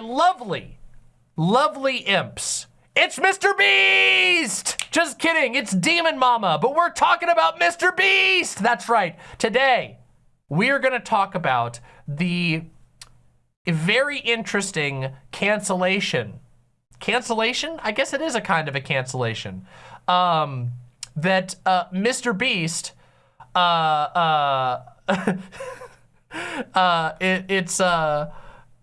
lovely, lovely imps. It's Mr. Beast! Just kidding, it's Demon Mama, but we're talking about Mr. Beast! That's right. Today, we're gonna talk about the very interesting cancellation. Cancellation? I guess it is a kind of a cancellation. Um, that uh, Mr. Beast, uh, uh, uh, it, it's, uh,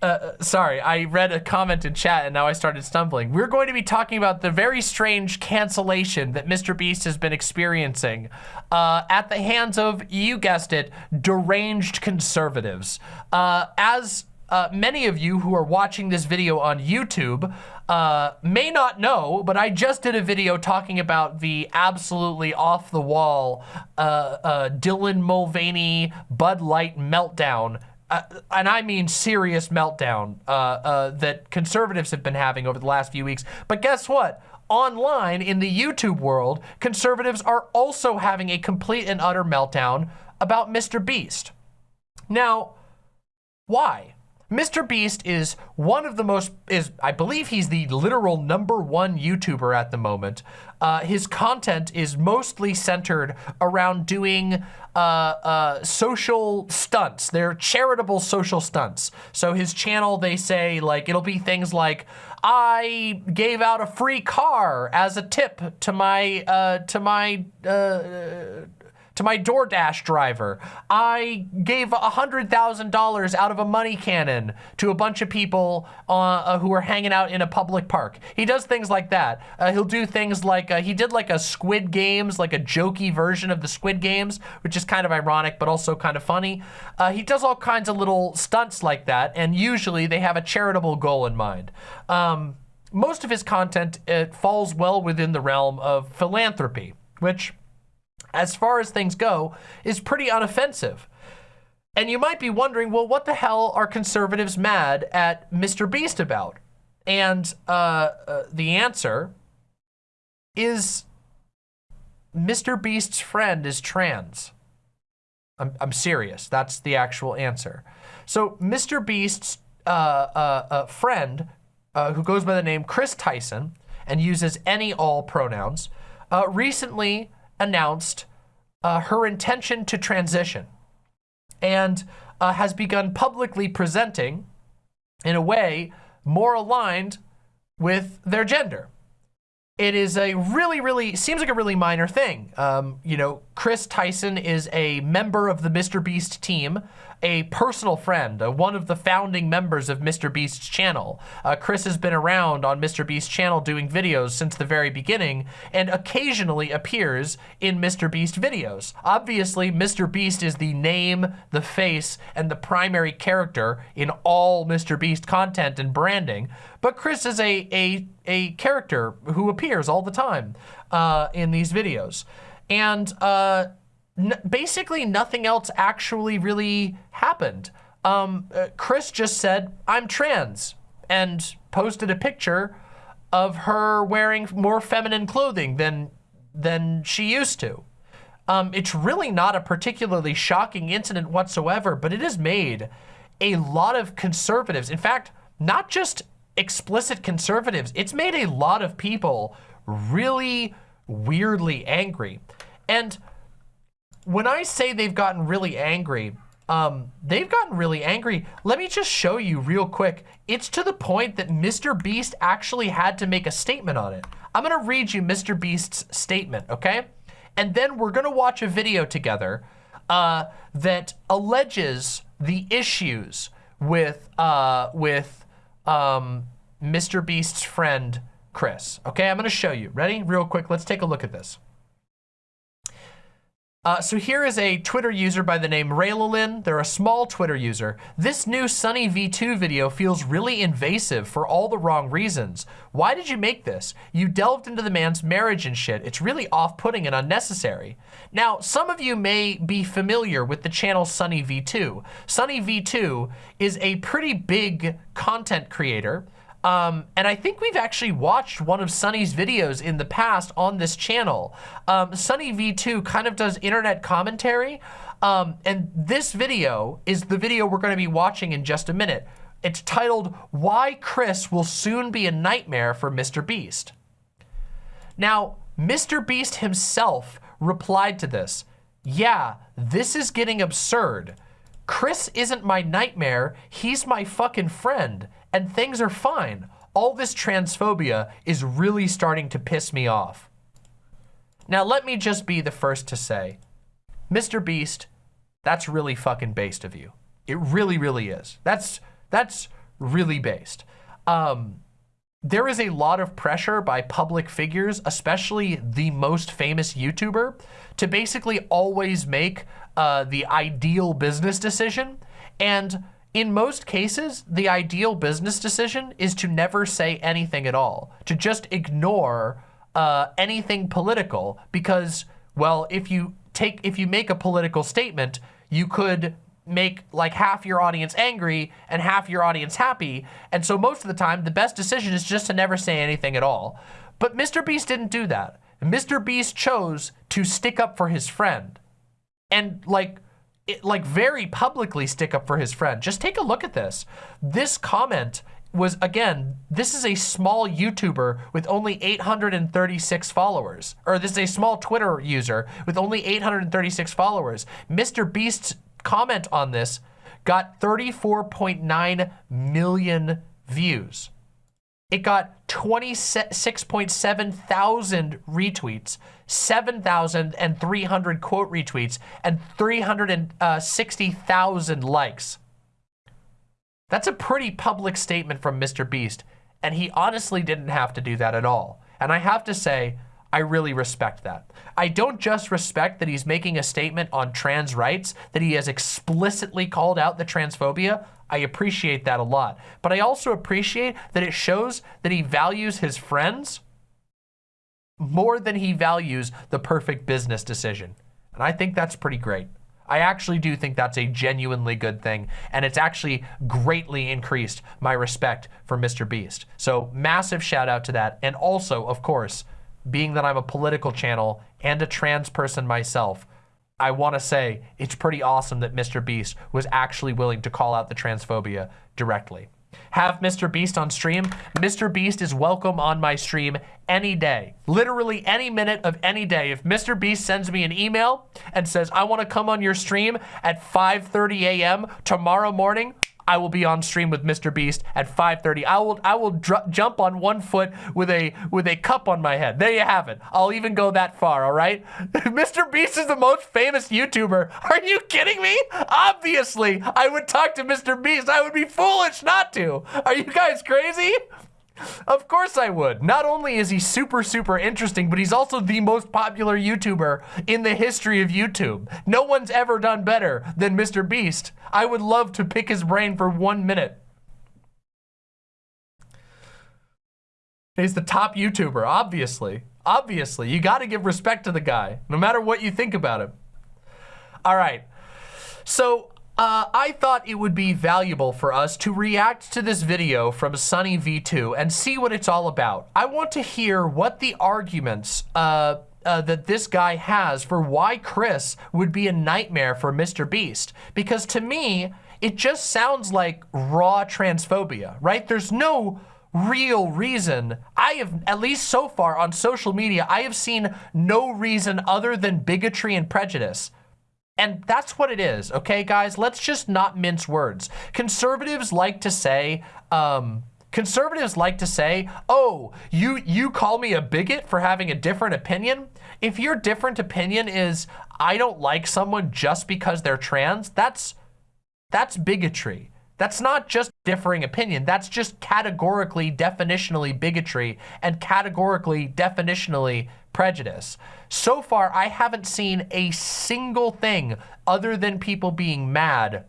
uh, sorry, I read a comment in chat and now I started stumbling. We're going to be talking about the very strange cancellation that Mr. Beast has been experiencing uh, at the hands of, you guessed it, deranged conservatives. Uh, as uh, many of you who are watching this video on YouTube uh, may not know, but I just did a video talking about the absolutely off-the-wall uh, uh Dylan Mulvaney Bud Light meltdown uh, and I mean serious meltdown uh, uh, that conservatives have been having over the last few weeks. But guess what? Online in the YouTube world, conservatives are also having a complete and utter meltdown about Mr. Beast. Now, why? Mr. Beast is one of the most, is I believe he's the literal number one YouTuber at the moment. Uh, his content is mostly centered around doing uh, uh, social stunts. They're charitable social stunts. So his channel, they say like, it'll be things like, I gave out a free car as a tip to my, uh, to my, uh, to my DoorDash driver. I gave $100,000 out of a money cannon to a bunch of people uh, uh, who were hanging out in a public park. He does things like that. Uh, he'll do things like, uh, he did like a Squid Games, like a jokey version of the Squid Games, which is kind of ironic, but also kind of funny. Uh, he does all kinds of little stunts like that, and usually they have a charitable goal in mind. Um, most of his content, it falls well within the realm of philanthropy, which as far as things go, is pretty unoffensive. And you might be wondering, well, what the hell are conservatives mad at Mr. Beast about? And uh, uh, the answer is Mr. Beast's friend is trans. I'm, I'm serious. That's the actual answer. So Mr. Beast's uh, uh, uh friend, uh, who goes by the name Chris Tyson and uses any all pronouns, recently announced uh, her intention to transition and uh, has begun publicly presenting in a way more aligned with their gender. It is a really, really, seems like a really minor thing. Um, you know, Chris Tyson is a member of the Mr. Beast team a personal friend, uh, one of the founding members of Mr. Beast's channel. Uh, Chris has been around on Mr. Beast's channel doing videos since the very beginning and occasionally appears in Mr. Beast videos. Obviously, Mr. Beast is the name, the face, and the primary character in all Mr. Beast content and branding, but Chris is a, a, a character who appears all the time uh, in these videos. And uh, basically nothing else actually really happened. Um, uh, Chris just said, I'm trans, and posted a picture of her wearing more feminine clothing than, than she used to. Um, it's really not a particularly shocking incident whatsoever, but it has made a lot of conservatives, in fact, not just explicit conservatives, it's made a lot of people really weirdly angry. And when I say they've gotten really angry, um, they've gotten really angry. Let me just show you real quick. It's to the point that Mr. Beast actually had to make a statement on it. I'm gonna read you Mr. Beast's statement, okay? And then we're gonna watch a video together uh, that alleges the issues with, uh, with um, Mr. Beast's friend, Chris. Okay, I'm gonna show you. Ready? Real quick, let's take a look at this. Uh, so here is a Twitter user by the name Raylalin. They're a small Twitter user. This new Sunny V2 video feels really invasive for all the wrong reasons. Why did you make this? You delved into the man's marriage and shit. It's really off-putting and unnecessary. Now, some of you may be familiar with the channel Sunny V2. Sunny V2 is a pretty big content creator um, and I think we've actually watched one of Sunny's videos in the past on this channel. Um, Sunny V2 kind of does internet commentary. Um, and this video is the video we're going to be watching in just a minute. It's titled, Why Chris Will Soon Be a Nightmare for Mr. Beast. Now, Mr. Beast himself replied to this, yeah, this is getting absurd. Chris isn't my nightmare, he's my fucking friend, and things are fine. All this transphobia is really starting to piss me off. Now, let me just be the first to say, Mr. Beast, that's really fucking based of you. It really, really is. That's, that's really based. Um, there is a lot of pressure by public figures, especially the most famous YouTuber, to basically always make uh, the ideal business decision. And in most cases, the ideal business decision is to never say anything at all, to just ignore uh, anything political because, well, if you take, if you make a political statement, you could make like half your audience angry and half your audience happy. And so most of the time, the best decision is just to never say anything at all. But Mr. Beast didn't do that. Mr. Beast chose to stick up for his friend and like, it, like very publicly stick up for his friend. Just take a look at this. This comment was, again, this is a small YouTuber with only 836 followers. Or this is a small Twitter user with only 836 followers. Mr. Beast's comment on this got 34.9 million views. It got 26.7 thousand retweets, 7,300 quote retweets, and 360,000 uh, likes. That's a pretty public statement from Mr. Beast, and he honestly didn't have to do that at all. And I have to say, I really respect that. I don't just respect that he's making a statement on trans rights, that he has explicitly called out the transphobia. I appreciate that a lot. But I also appreciate that it shows that he values his friends more than he values the perfect business decision. And I think that's pretty great. I actually do think that's a genuinely good thing, and it's actually greatly increased my respect for Mr. Beast. So massive shout out to that. And also, of course, being that I'm a political channel and a trans person myself, I want to say it's pretty awesome that Mr. Beast was actually willing to call out the transphobia directly. Have Mr. Beast on stream. Mr. Beast is welcome on my stream any day. Literally any minute of any day. If Mr. Beast sends me an email and says, I want to come on your stream at 5.30 a.m. tomorrow morning, I will be on stream with Mr. Beast at 5:30. I will I will jump on one foot with a with a cup on my head. There you have it. I'll even go that far, all right? Mr. Beast is the most famous YouTuber. Are you kidding me? Obviously, I would talk to Mr. Beast. I would be foolish not to. Are you guys crazy? Of course I would. Not only is he super, super interesting, but he's also the most popular YouTuber in the history of YouTube. No one's ever done better than Mr. Beast. I would love to pick his brain for one minute. He's the top YouTuber, obviously. Obviously, you gotta give respect to the guy, no matter what you think about him. All right, so uh, I thought it would be valuable for us to react to this video from Sunny V2 and see what it's all about. I want to hear what the arguments uh, uh, that this guy has for why Chris would be a nightmare for Mr. Beast. Because to me, it just sounds like raw transphobia, right? There's no real reason. I have, at least so far on social media, I have seen no reason other than bigotry and prejudice and that's what it is, okay, guys? Let's just not mince words. Conservatives like to say, um, conservatives like to say, oh, you, you call me a bigot for having a different opinion? If your different opinion is, I don't like someone just because they're trans, that's, that's bigotry. That's not just differing opinion. That's just categorically, definitionally bigotry and categorically, definitionally prejudice. So far, I haven't seen a single thing other than people being mad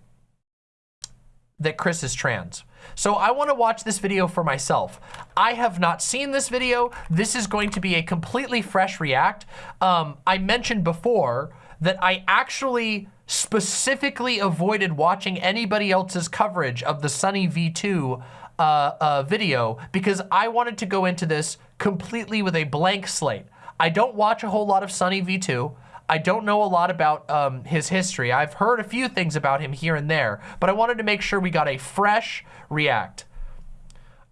that Chris is trans. So I want to watch this video for myself. I have not seen this video. This is going to be a completely fresh react. Um, I mentioned before that I actually specifically avoided watching anybody else's coverage of the Sunny V2 uh, uh, video because I wanted to go into this completely with a blank slate. I don't watch a whole lot of Sunny V2. I don't know a lot about um, his history. I've heard a few things about him here and there, but I wanted to make sure we got a fresh react.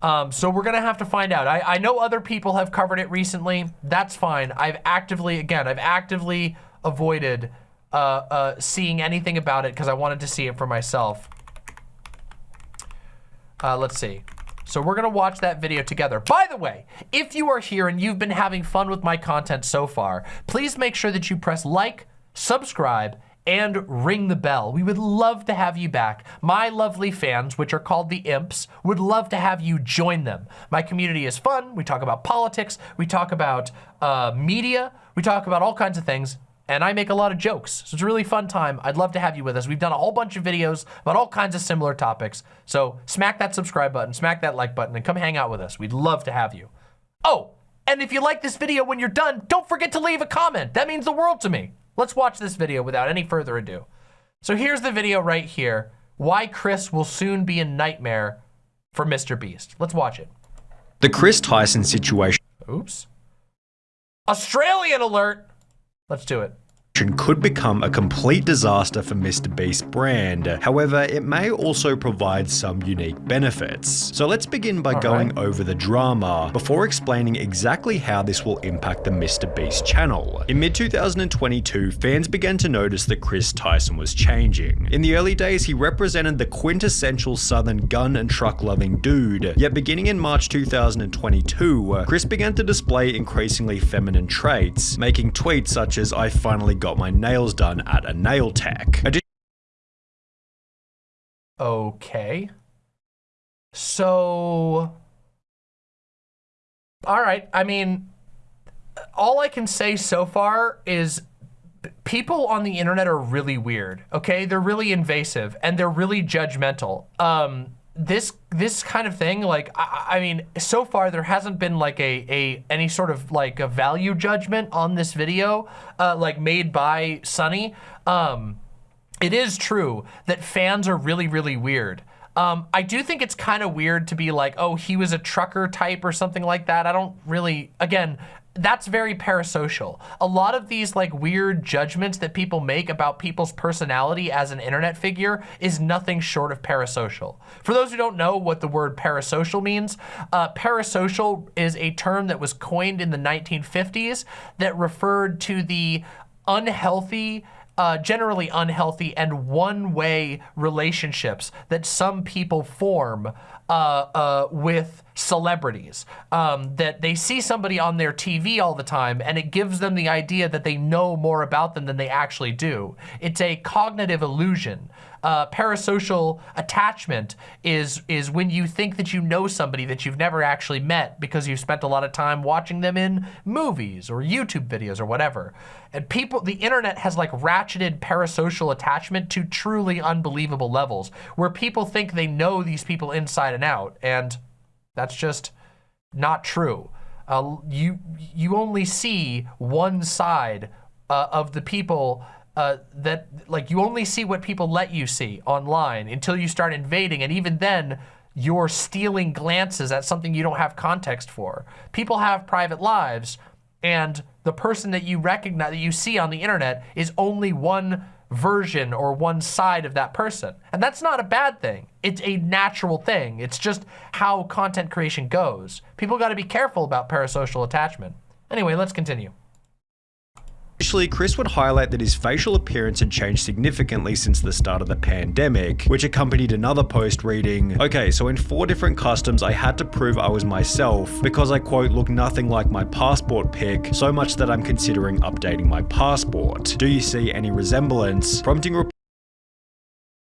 Um, so we're gonna have to find out. I, I know other people have covered it recently. That's fine. I've actively, again, I've actively avoided uh, uh, seeing anything about it because I wanted to see it for myself. Uh, let's see. So we're gonna watch that video together. By the way, if you are here and you've been having fun with my content so far, please make sure that you press like, subscribe, and ring the bell. We would love to have you back. My lovely fans, which are called the Imps, would love to have you join them. My community is fun. We talk about politics. We talk about uh, media. We talk about all kinds of things. And I make a lot of jokes. So it's a really fun time. I'd love to have you with us. We've done a whole bunch of videos about all kinds of similar topics. So smack that subscribe button, smack that like button, and come hang out with us. We'd love to have you. Oh, and if you like this video when you're done, don't forget to leave a comment. That means the world to me. Let's watch this video without any further ado. So here's the video right here. Why Chris will soon be a nightmare for Mr. Beast. Let's watch it. The Chris Tyson situation Oops. Australian alert. Let's do it could become a complete disaster for Mr. Beast's brand. However, it may also provide some unique benefits. So let's begin by All going right. over the drama before explaining exactly how this will impact the Mr. Beast channel. In mid-2022, fans began to notice that Chris Tyson was changing. In the early days, he represented the quintessential southern gun and truck loving dude. Yet beginning in March 2022, Chris began to display increasingly feminine traits, making tweets such as I finally got my nails done at a nail tech. Okay. So, all right. I mean, all I can say so far is people on the internet are really weird. Okay, they're really invasive and they're really judgmental. Um, this this kind of thing, like I, I mean, so far there hasn't been like a a any sort of like a value judgment on this video, uh, like made by Sunny. Um, it is true that fans are really, really weird. Um, I do think it's kind of weird to be like, oh, he was a trucker type or something like that. I don't really, again, that's very parasocial. A lot of these like weird judgments that people make about people's personality as an internet figure is nothing short of parasocial. For those who don't know what the word parasocial means, uh, parasocial is a term that was coined in the 1950s that referred to the unhealthy uh, generally unhealthy and one-way relationships that some people form uh, uh, with celebrities. Um, that they see somebody on their TV all the time and it gives them the idea that they know more about them than they actually do. It's a cognitive illusion. Uh, parasocial attachment is is when you think that you know somebody that you've never actually met because you've spent a lot of time watching them in movies or YouTube videos or whatever. And people, the internet has like ratcheted parasocial attachment to truly unbelievable levels where people think they know these people inside and out. And that's just not true. Uh, you you only see one side uh, of the people uh, that like you only see what people let you see online until you start invading, and even then you're stealing glances at something you don't have context for. People have private lives, and the person that you recognize that you see on the internet is only one version or one side of that person. And that's not a bad thing. It's a natural thing. It's just how content creation goes. People got to be careful about parasocial attachment. Anyway, let's continue. Initially, Chris would highlight that his facial appearance had changed significantly since the start of the pandemic, which accompanied another post reading, Okay, so in four different customs, I had to prove I was myself because I quote, look nothing like my passport pic, so much that I'm considering updating my passport. Do you see any resemblance? Prompting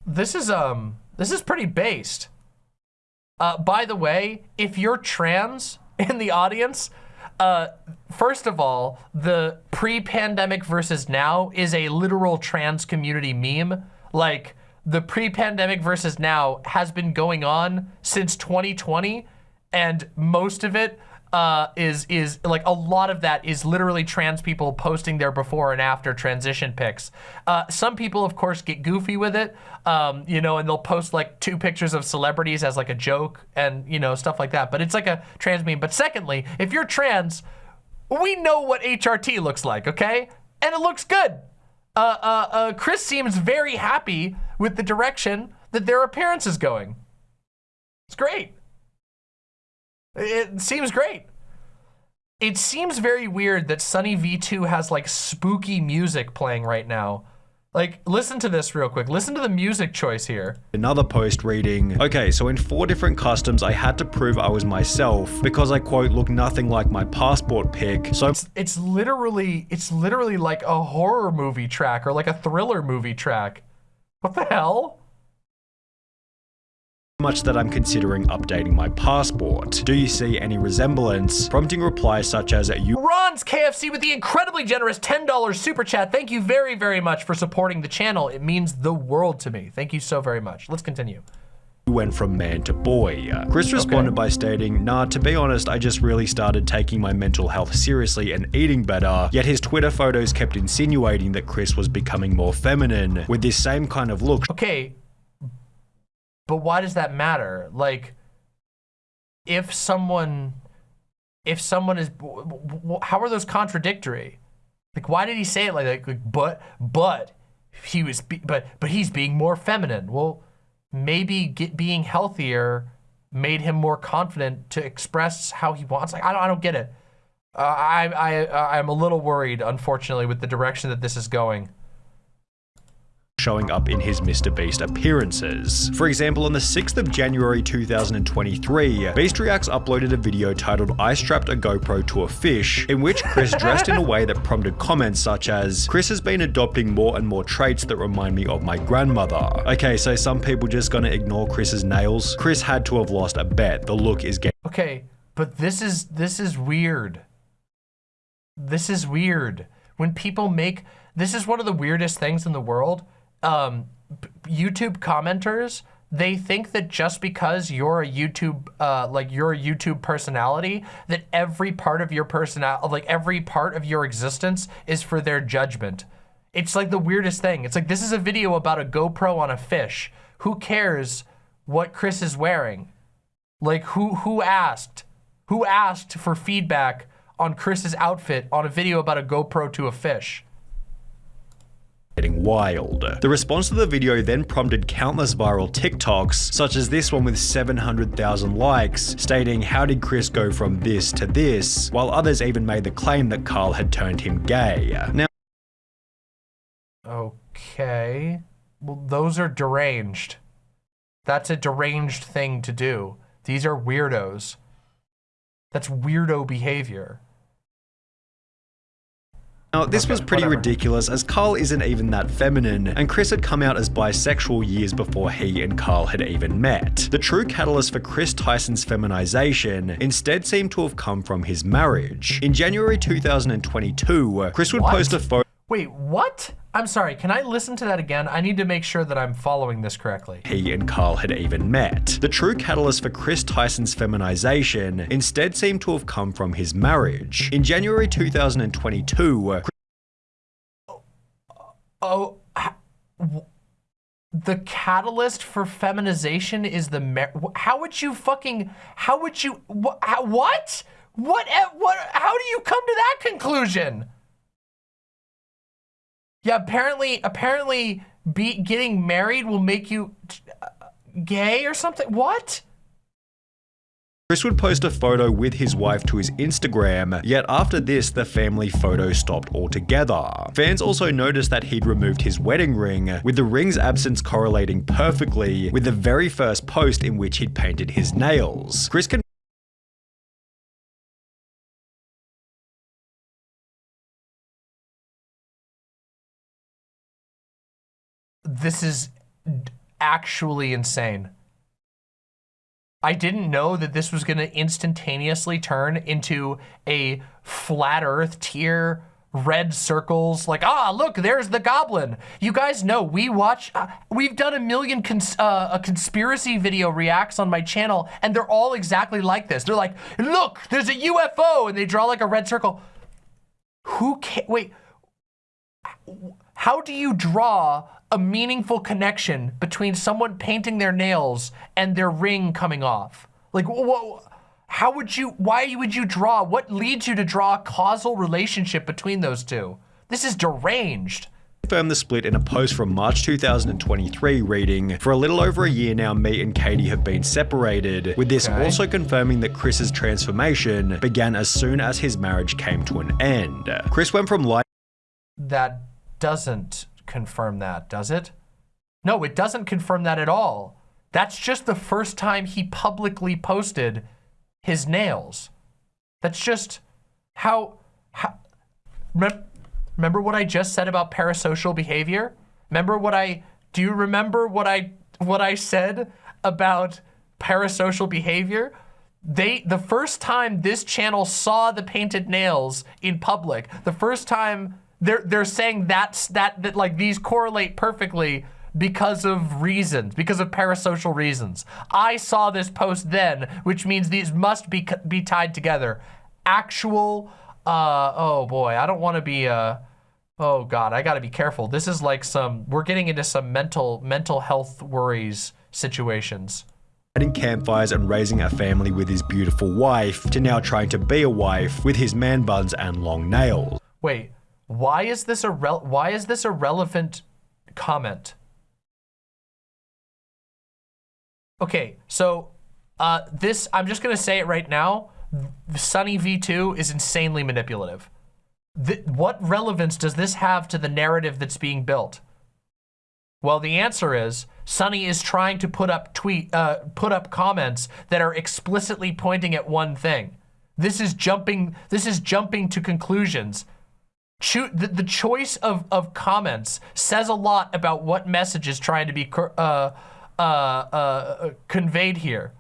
This is, um, this is pretty based. Uh, by the way, if you're trans in the audience, uh, first of all, the pre-pandemic versus now is a literal trans community meme. Like, the pre-pandemic versus now has been going on since 2020, and most of it uh, is is like a lot of that is literally trans people posting their before and after transition pics. Uh, some people, of course, get goofy with it, um, you know, and they'll post like two pictures of celebrities as like a joke and you know stuff like that. But it's like a trans meme. But secondly, if you're trans, we know what HRT looks like, okay? and it looks good. Uh, uh, uh, Chris seems very happy with the direction that their appearance is going. It's great. It seems great. It seems very weird that Sunny V2 has like spooky music playing right now. Like, listen to this real quick. Listen to the music choice here. Another post reading, okay, so in four different customs, I had to prove I was myself because I quote, look nothing like my passport pic. So It's, it's literally, it's literally like a horror movie track or like a thriller movie track. What the hell? Much that I'm considering updating my passport. Do you see any resemblance? Prompting replies such as, you Ron's KFC with the incredibly generous $10 super chat. Thank you very, very much for supporting the channel. It means the world to me. Thank you so very much. Let's continue. went from man to boy. Chris responded Okay. by stating, nah, to be honest, I just really started taking my mental health seriously and eating better. Yet his Twitter photos kept insinuating that Chris was becoming more feminine, with this same kind of look, Okay, but why does that matter? Like, if someone, if someone is, how are those contradictory? Like, why did he say it like that? Like, but, but he was, but, but he's being more feminine. Well, maybe get, being healthier made him more confident to express how he wants. Like, I don't, I don't get it. Uh, I, I, I'm a little worried, unfortunately, with the direction that this is going. Showing up in his Mr. Beast appearances. For example, on the 6th of January 2023, Beast Reacts uploaded a video titled I strapped a GoPro to a fish, in which Chris dressed in a way that prompted comments such as, Chris has been adopting more and more traits that remind me of my grandmother. Okay, so some people just gonna ignore Chris's nails? Chris had to have lost a bet. The look is getting Okay, but this is this is weird. This is weird. When people make this is one of the weirdest things in the world. Um, YouTube commenters they think that just because you're a YouTube uh, like you're a YouTube personality that every part of your personality like every part of your existence is for their judgment. It's like the weirdest thing. It's like this is a video about a GoPro on a fish. Who cares what Chris is wearing? Like who who asked? Who asked for feedback on Chris's outfit on a video about a GoPro to a fish? Getting wild. The response to the video then prompted countless viral TikToks, such as this one with 700,000 likes, stating how did Chris go from this to this, while others even made the claim that Karl had turned him gay. Now, Okay. Well, those are deranged. That's a deranged thing to do. These are weirdos. That's weirdo behavior. Now, this Okay, was pretty whatever. ridiculous as Karl isn't even that feminine, and Chris had come out as bisexual years before he and Karl had even met. The true catalyst for Chris Tyson's feminization instead seemed to have come from his marriage. In January 2022, Chris would What? post a photo Wait, what? I'm sorry, can I listen to that again? I need to make sure that I'm following this correctly. he and Karl had even met. The true catalyst for Chris Tyson's feminization instead seemed to have come from his marriage. In January 2022, Oh, oh h- w- the catalyst for feminization is the mar- how would you fucking how would you wh- how, what what e- what how do you come to that conclusion? Yeah, apparently apparently be getting married will make you uh, gay or something. What? Chris would post a photo with his wife to his Instagram, yet after this, the family photo stopped altogether. Fans also noticed that he'd removed his wedding ring, with the ring's absence correlating perfectly with the very first post in which he'd painted his nails. Chris can This is actually insane. I didn't know that this was going to instantaneously turn into a flat earth tier red circles like ah look there's the goblin. You guys know we watch uh, we've done a million cons- uh, a conspiracy video reacts on my channel and they're all exactly like this. They're like look there's a ufo and they draw like a red circle. Who can wait how do you draw a meaningful connection between someone painting their nails and their ring coming off? Like, wh- how would you, why would you draw, what leads you to draw a causal relationship between those two? This is deranged confirmed the split in a post from March 2023 reading, For a little over a year now, me and Katie have been separated, with this okay. also confirming that Chris's transformation began as soon as his marriage came to an end. Chris went from light That doesn't confirm that, does it? No, it doesn't confirm that at all. That's just the first time he publicly posted his nails. That's just how, how Remember what I just said about parasocial behavior? Remember what I, do you remember what I, what I said about parasocial behavior? They, the first time this channel saw the painted nails in public, the first time they're, they're saying that's, that, that like these correlate perfectly because of reasons, because of parasocial reasons. I saw this post then, which means these must be, be tied together. Actual, uh, oh boy, I don't want to be, uh, Oh God, I gotta be careful. This is like some, we're getting into some mental, mental health worries situations. Lighting campfires and raising a family with his beautiful wife to now trying to be a wife with his man buns and long nails. Wait, why is this a why is this a relevant comment? Okay, so uh, this, I'm just gonna say it right now. Sunny V2 is insanely manipulative what relevance does this have to the narrative that's being built? Well, the answer is Sunny is trying to put up tweet, uh, put up comments that are explicitly pointing at one thing. This is jumping. This is jumping to conclusions. Cho the, the, choice of, of comments says a lot about what message is trying to be uh, uh, uh, conveyed here.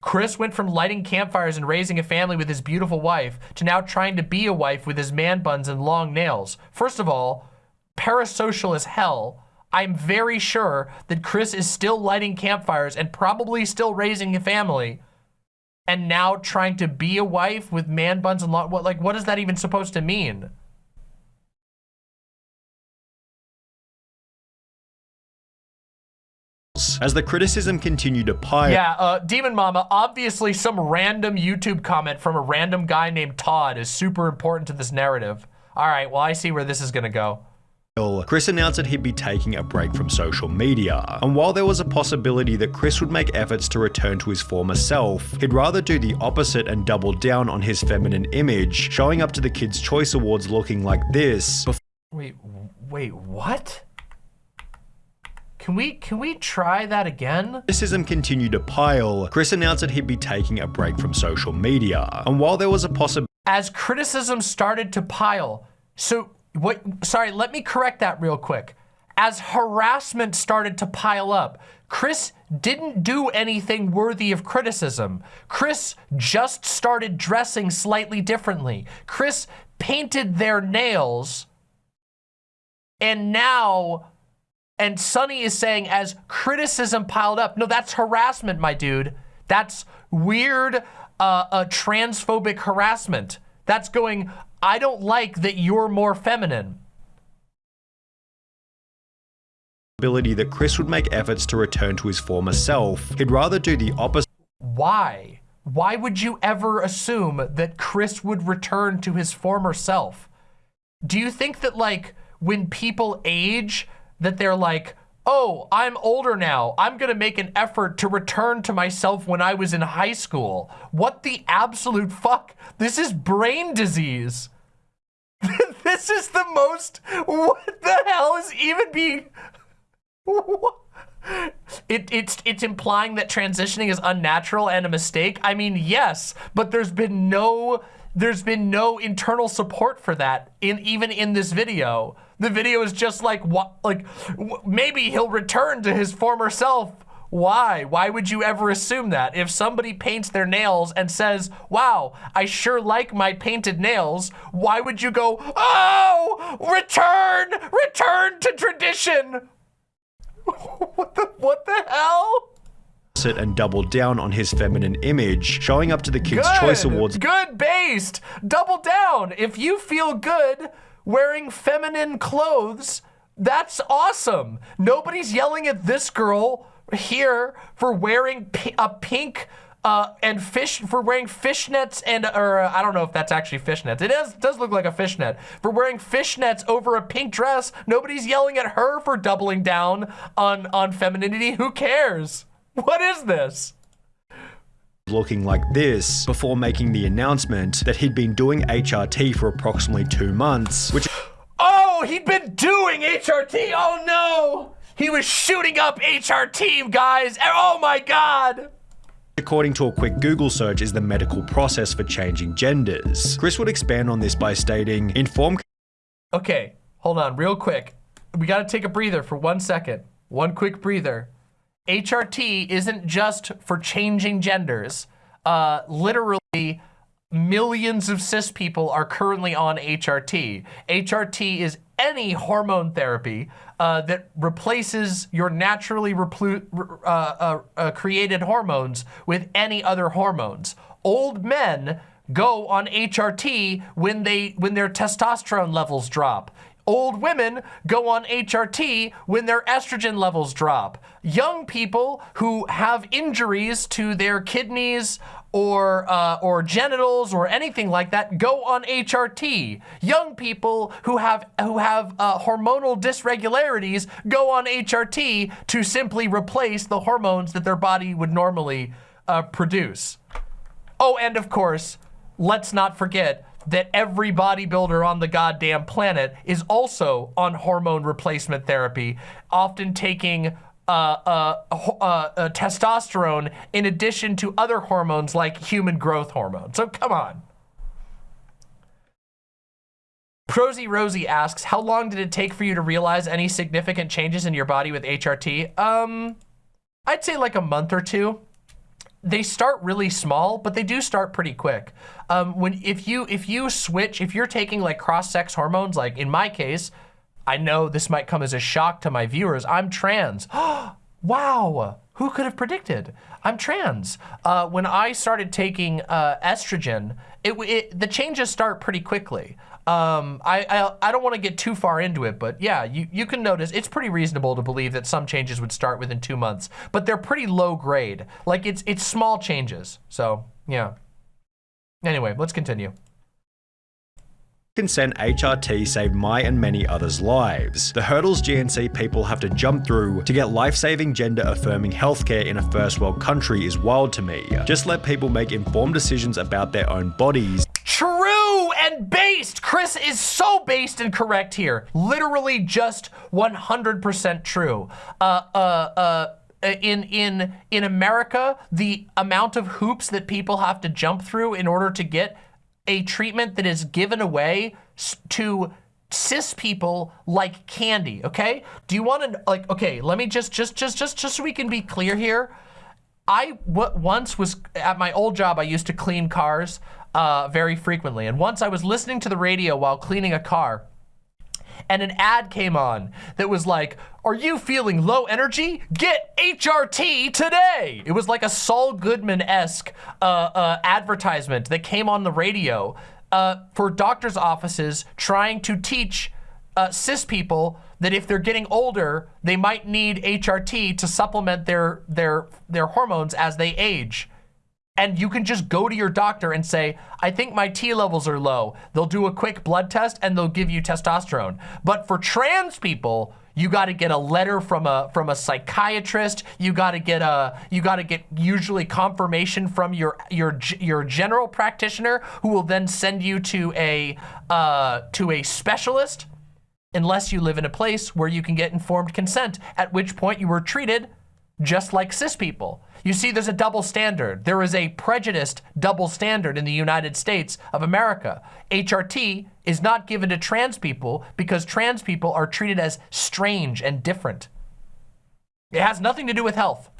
Chris went from lighting campfires and raising a family with his beautiful wife to now trying to be a wife with his man buns and long nails. First of all, parasocial as hell. I'm very sure that Chris is still lighting campfires and probably still raising a family and now trying to be a wife with man buns and long, what, like, what is that even supposed to mean? as the criticism continued to pile. Yeah, uh, Demon Mama, obviously some random YouTube comment from a random guy named Todd is super important to this narrative. All right, well, I see where this is gonna go. Chris announced that he'd be taking a break from social media. And while there was a possibility that Chris would make efforts to return to his former self, he'd rather do the opposite and double down on his feminine image, showing up to the Kids' Choice Awards looking like this. Wait, wait, what? Can we can we try that again? Criticism continued to pile. Chris announced that he'd be taking a break from social media. And while there was a possibility as criticism started to pile, so what sorry, let me correct that real quick. As harassment started to pile up, Chris didn't do anything worthy of criticism. Chris just started dressing slightly differently. Chris painted their nails and now and Sunny is saying as criticism piled up, no, that's harassment, my dude. That's weird, uh, uh, transphobic harassment. That's going, I don't like that you're more feminine. Ability that Chris would make efforts to return to his former self. He'd rather do the opposite. Why? Why would you ever assume that Chris would return to his former self? Do you think that like when people age, that they're like, oh, I'm older now. I'm going to make an effort to return to myself when I was in high school. What the absolute fuck? This is brain disease. this is the most, what the hell is even being, it, it's, it's implying that transitioning is unnatural and a mistake. I mean, yes, but there's been no, there's been no internal support for that in even in this video. The video is just like, what, like, maybe he'll return to his former self. Why? Why would you ever assume that? If somebody paints their nails and says, wow, I sure like my painted nails, why would you go, oh, return, return to tradition? what the, what the hell? and doubled down on his feminine image, showing up to the Kids' good, Choice Awards. Good based. Double down. If you feel good, wearing feminine clothes. That's awesome. Nobody's yelling at this girl here for wearing a pink uh, and fish for wearing fishnets and or uh, I don't know if that's actually fishnets. It is does look like a fishnet for wearing fishnets over a pink dress. Nobody's yelling at her for doubling down on on femininity. Who cares? What is this? Looking like this before making the announcement that he'd been doing HRT for approximately two months, which Oh, he'd been doing HRT. Oh no. He was shooting up HRT, guys. Eh, oh my god according to a quick Google search, is the medical process for changing genders. Chris would expand on this by stating, inform... Okay, hold on, real quick. We gotta take a breather for one second. One quick breather. HRT isn't just for changing genders. Uh, literally, millions of cis people are currently on HRT. HRT is any hormone therapy uh, that replaces your naturally uh, uh, uh, created hormones with any other hormones. Old men go on HRT when they when their testosterone levels drop. Old women go on HRT when their estrogen levels drop. Young people who have injuries to their kidneys or uh, or genitals or anything like that go on HRT. Young people who have who have uh, hormonal dysregularities go on HRT to simply replace the hormones that their body would normally uh, produce. Oh, and of course, let's not forget that every bodybuilder on the goddamn planet is also on hormone replacement therapy, often taking uh, uh, uh, uh, testosterone in addition to other hormones like human growth hormone. So come on. Prosy Rosie asks, how long did it take for you to realize any significant changes in your body with HRT? Um, I'd say like a month or two they start really small, but they do start pretty quick. Um, when if you if you switch, if you're taking like cross-sex hormones, like in my case, I know this might come as a shock to my viewers. I'm trans. wow, who could have predicted? I'm trans. Uh, when I started taking uh, estrogen, it, it, the changes start pretty quickly. Um, I, I, I don't want to get too far into it, but yeah, you, you can notice it's pretty reasonable to believe that some changes would start within two months, but they're pretty low grade. Like it's it's small changes. So yeah. Anyway, let's continue consent HRT saved my and many others' lives. The hurdles GNC people have to jump through to get life-saving gender-affirming healthcare in a first world country is wild to me. Just let people make informed decisions about their own bodies. True and based! Chris is so based and correct here. Literally just 100% true. Uh, uh, uh, in in in America, the amount of hoops that people have to jump through in order to get a treatment that is given away to cis people like candy, okay? Do you want to, like, okay, let me just, just, just, just, just so we can be clear here. I what once was, at my old job, I used to clean cars uh, very frequently. And once I was listening to the radio while cleaning a car, and an ad came on that was like, are you feeling low energy? Get HRT today. It was like a Saul Goodman-esque uh, uh, advertisement that came on the radio uh, for doctor's offices trying to teach uh, cis people that if they're getting older, they might need HRT to supplement their, their, their hormones as they age and you can just go to your doctor and say, I think my T levels are low. They'll do a quick blood test and they'll give you testosterone. But for trans people, you got to get a letter from a from a psychiatrist. You got to get a you got to get usually confirmation from your your your general practitioner, who will then send you to a uh, to a specialist, unless you live in a place where you can get informed consent. At which point you were treated just like cis people. You see, there's a double standard. There is a prejudiced double standard in the United States of America. HRT is not given to trans people because trans people are treated as strange and different. It has nothing to do with health.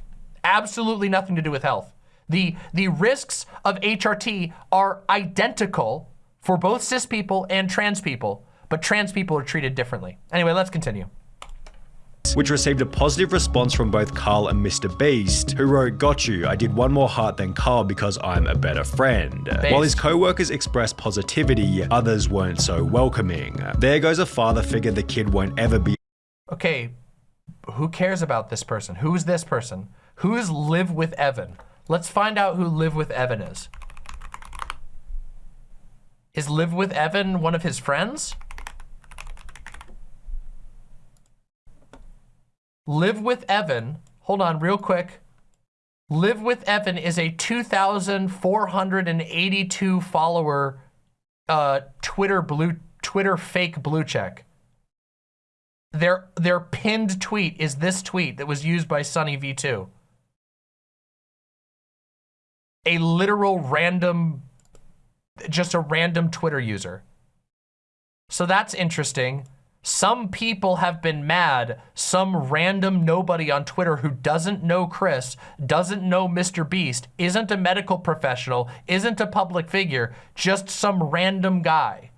Absolutely nothing to do with health. The, the risks of HRT are identical for both cis people and trans people, but trans people are treated differently. Anyway, let's continue which received a positive response from both Karl and Mr. Beast, who wrote, got you, I did one more heart than Karl because I'm a better friend. Based. While his co-workers expressed positivity, others weren't so welcoming. There goes a father figure the kid won't ever be. Okay, who cares about this person? Who's this person? Who's live with Evan? Let's find out who Live with Evan is. Is Live with Evan one of his friends? Live with Evan, hold on real quick. Live with Evan is a 2,482 follower uh, Twitter blue Twitter fake blue check. Their their pinned tweet is this tweet that was used by Sunny V2. A literal random, just a random Twitter user. So that's interesting. Some people have been mad. Some random nobody on Twitter who doesn't know Chris, doesn't know Mr. Beast, isn't a medical professional, isn't a public figure, just some random guy.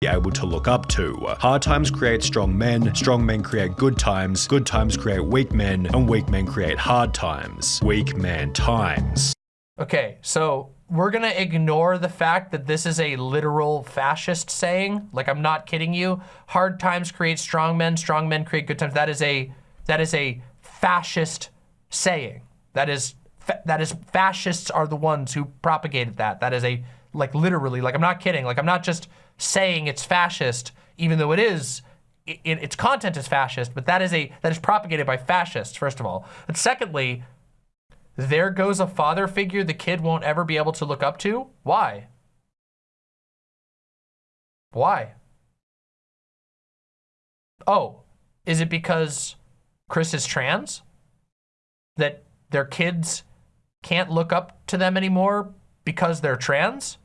Be able to look up to. Hard times create strong men, strong men create good times, good times create weak men, and weak men create hard times. Weak man times. Okay, so we're gonna ignore the fact that this is a literal fascist saying. Like, I'm not kidding you. Hard times create strong men, strong men create good times. That is a, that is a fascist saying. That is, that is, fascists are the ones who propagated that. That is a, like literally, like I'm not kidding. Like I'm not just saying it's fascist, even though it is, it, its content is fascist, but that is a, that is propagated by fascists, first of all. And secondly, there goes a father figure the kid won't ever be able to look up to? Why? Why? Oh, is it because Chris is trans? That their kids can't look up to them anymore because they're trans?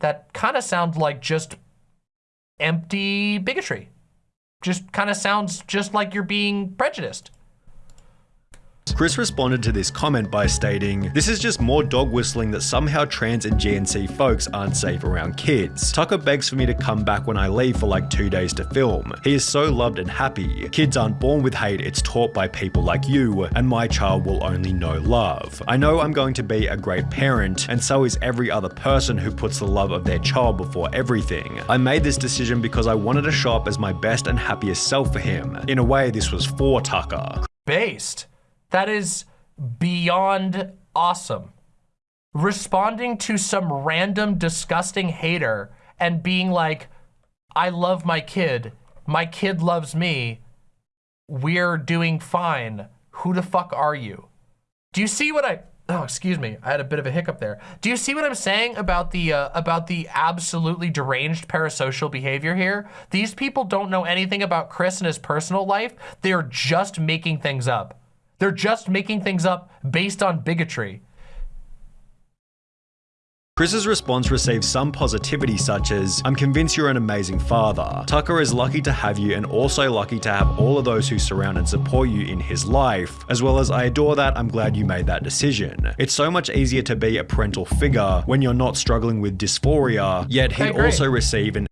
That kind of sounds like just empty bigotry. Just kind of sounds just like you're being prejudiced. Chris responded to this comment by stating, This is just more dog whistling that somehow trans and GNC folks aren't safe around kids. Tucker begs for me to come back when I leave for like two days to film. He is so loved and happy. Kids aren't born with hate, it's taught by people like you, and my child will only know love. I know I'm going to be a great parent, and so is every other person who puts the love of their child before everything. I made this decision because I wanted to show up as my best and happiest self for him. In a way, this was for Tucker. Based. That is beyond awesome. Responding to some random disgusting hater and being like, I love my kid. My kid loves me. We're doing fine. Who the fuck are you? Do you see what I, oh, excuse me. I had a bit of a hiccup there. Do you see what I'm saying about the, uh, about the absolutely deranged parasocial behavior here? These people don't know anything about Chris and his personal life. They're just making things up. They're just making things up based on bigotry. Chris's response received some positivity such as, I'm convinced you're an amazing father. Tucker is lucky to have you and also lucky to have all of those who surround and support you in his life, as well as I adore that, I'm glad you made that decision. It's so much easier to be a parental figure when you're not struggling with dysphoria, yet he okay, also received an-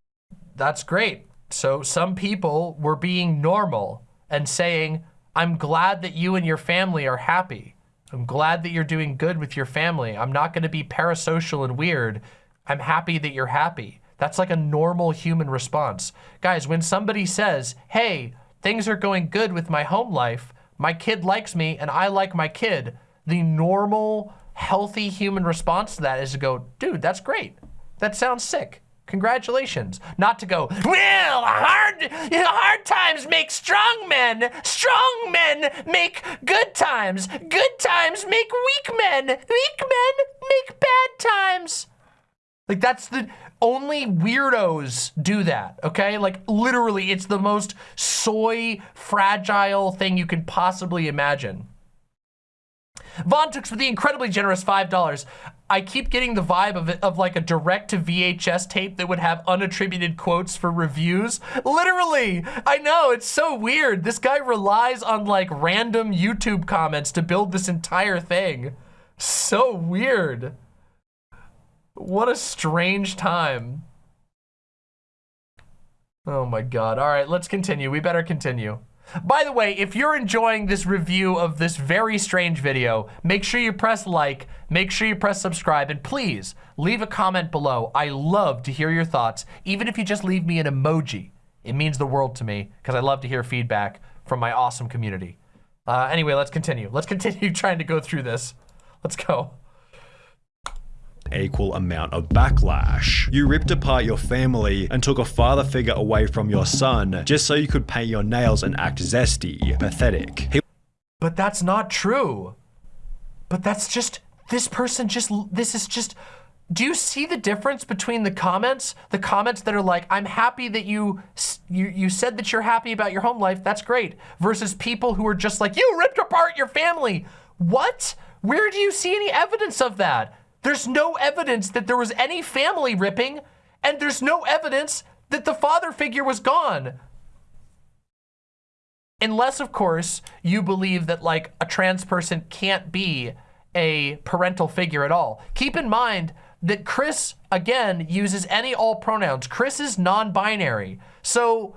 That's great. So some people were being normal and saying, I'm glad that you and your family are happy. I'm glad that you're doing good with your family. I'm not gonna be parasocial and weird. I'm happy that you're happy. That's like a normal human response. Guys, when somebody says, hey, things are going good with my home life, my kid likes me and I like my kid, the normal, healthy human response to that is to go, dude, that's great. That sounds sick. Congratulations. Not to go, well, hard, hard times make strong men. Strong men make good times. Good times make weak men. Weak men make bad times. Like that's the, only weirdos do that, okay? Like literally, it's the most soy fragile thing you can possibly imagine. Von Tooks with the incredibly generous $5. I keep getting the vibe of, it, of like a direct to VHS tape that would have unattributed quotes for reviews. Literally, I know, it's so weird. This guy relies on like random YouTube comments to build this entire thing. So weird. What a strange time. Oh my God. All right, let's continue. We better continue. By the way, if you're enjoying this review of this very strange video, make sure you press like, make sure you press subscribe, and please leave a comment below. I love to hear your thoughts, even if you just leave me an emoji. It means the world to me because I love to hear feedback from my awesome community. Uh, anyway, let's continue. Let's continue trying to go through this. Let's go. Equal amount of backlash. You ripped apart your family and took a father figure away from your son just so you could paint your nails and act zesty. Pathetic. He But that's not true. But that's just, this person just, this is just, do you see the difference between the comments? The comments that are like, I'm happy that you, you, you said that you're happy about your home life, that's great. Versus people who are just like, you ripped apart your family. What? Where do you see any evidence of that? There's no evidence that there was any family ripping, and there's no evidence that the father figure was gone. Unless, of course, you believe that like a trans person can't be a parental figure at all. Keep in mind that Chris, again, uses any all pronouns. Chris is non-binary. So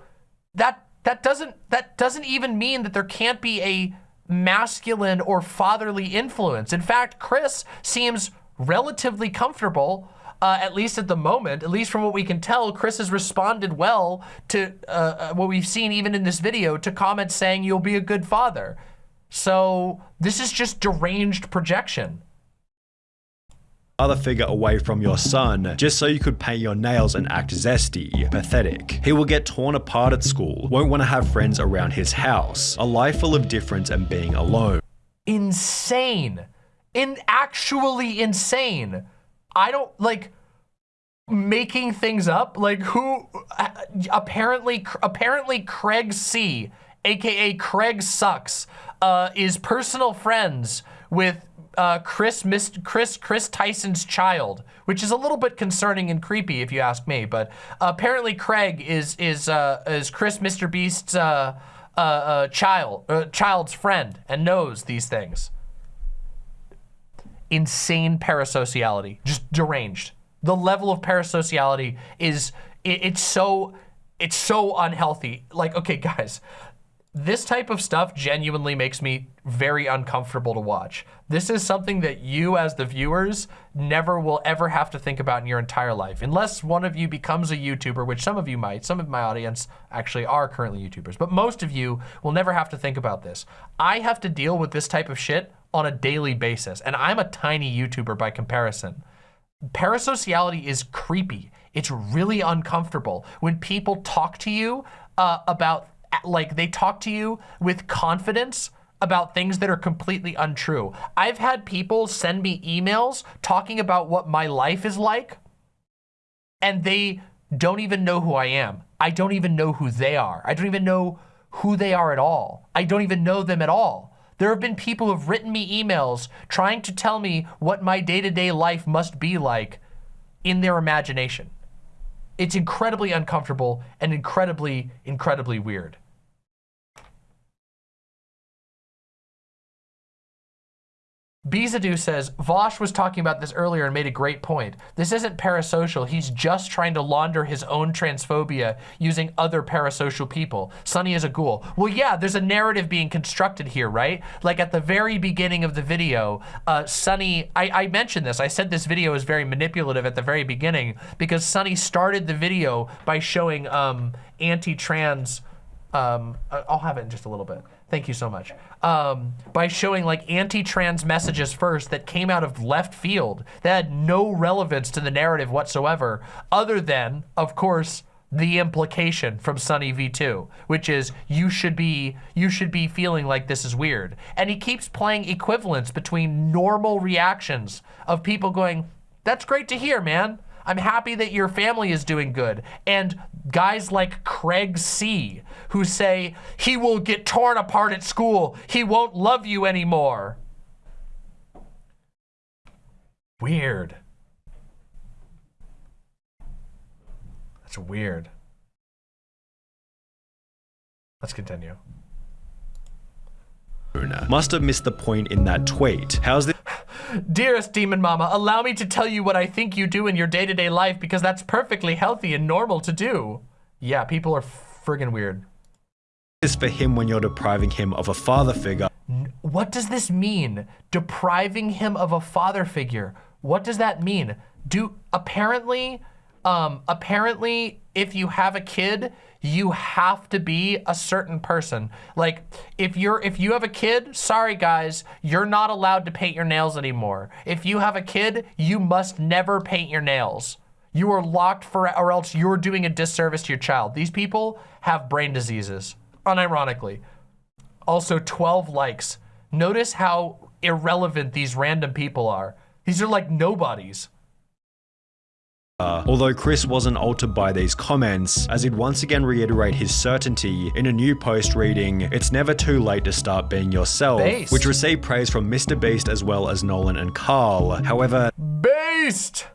that that doesn't that doesn't even mean that there can't be a masculine or fatherly influence. In fact, Chris seems relatively comfortable uh, at least at the moment, at least from what we can tell, Chris has responded well to uh, uh, what we've seen even in this video to comments saying you'll be a good father. So this is just deranged projection. Other figure away from your son just so you could paint your nails and act zesty. Pathetic. He will get torn apart at school, won't want to have friends around his house, a life full of difference and being alone. Insane. In actually insane. I don't like making things up. Like who apparently apparently Craig C, aka Craig sucks, uh, is personal friends with uh, Chris missed Chris Chris Tyson's child, which is a little bit concerning and creepy if you ask me. But uh, apparently Craig is is uh, is Chris Mr Beast's uh, uh, uh, child child's friend and knows these things insane parasociality, just deranged. The level of parasociality is, it, it's so, it's so unhealthy. Like, okay, guys, this type of stuff genuinely makes me very uncomfortable to watch. This is something that you as the viewers never will ever have to think about in your entire life. Unless one of you becomes a YouTuber, which some of you might, some of my audience actually are currently YouTubers, but most of you will never have to think about this. I have to deal with this type of shit on a daily basis. And I'm a tiny YouTuber by comparison. Parasociality is creepy. It's really uncomfortable when people talk to you uh, about, like they talk to you with confidence about things that are completely untrue. I've had people send me emails talking about what my life is like and they don't even know who I am. I don't even know who they are. I don't even know who they are at all. I don't even know them at all. There have been people who've written me emails trying to tell me what my day-to-day -day life must be like in their imagination. It's incredibly uncomfortable and incredibly, incredibly weird. Bizadu says, Vosh was talking about this earlier and made a great point. This isn't parasocial. He's just trying to launder his own transphobia using other parasocial people. Sunny is a ghoul. Well, yeah, there's a narrative being constructed here, right? Like at the very beginning of the video, uh, Sunny, I, I mentioned this. I said this video is very manipulative at the very beginning because Sunny started the video by showing um, anti-trans, um, I'll have it in just a little bit. Thank you so much. Um, by showing like anti-trans messages first that came out of left field that had no relevance to the narrative whatsoever, other than, of course, the implication from Sunny V2, which is you should be you should be feeling like this is weird. And he keeps playing equivalence between normal reactions of people going, that's great to hear, man. I'm happy that your family is doing good. And guys like Craig C, who say, he will get torn apart at school. He won't love you anymore. Weird. That's weird. Let's continue. Must have missed the point in that tweet. How's this? Dearest Demon Mama, allow me to tell you what I think you do in your day-to-day -day life because that's perfectly healthy and normal to do. Yeah, people are friggin' weird. Is for him when you're depriving him of a father figure. What does this mean? Depriving him of a father figure. What does that mean? Do apparently, um, apparently if you have a kid, you have to be a certain person. Like if you're if you have a kid, sorry guys, you're not allowed to paint your nails anymore. If you have a kid, you must never paint your nails. You are locked for or else you're doing a disservice to your child. These people have brain diseases, unironically. Also 12 likes. Notice how irrelevant these random people are. These are like nobodies. Uh, although Chris wasn't altered by these comments, as he'd once again reiterate his certainty in a new post reading, It's never too late to start being yourself, Based. which received praise from Mr. Beast as well as Nolan and Karl. However, Based!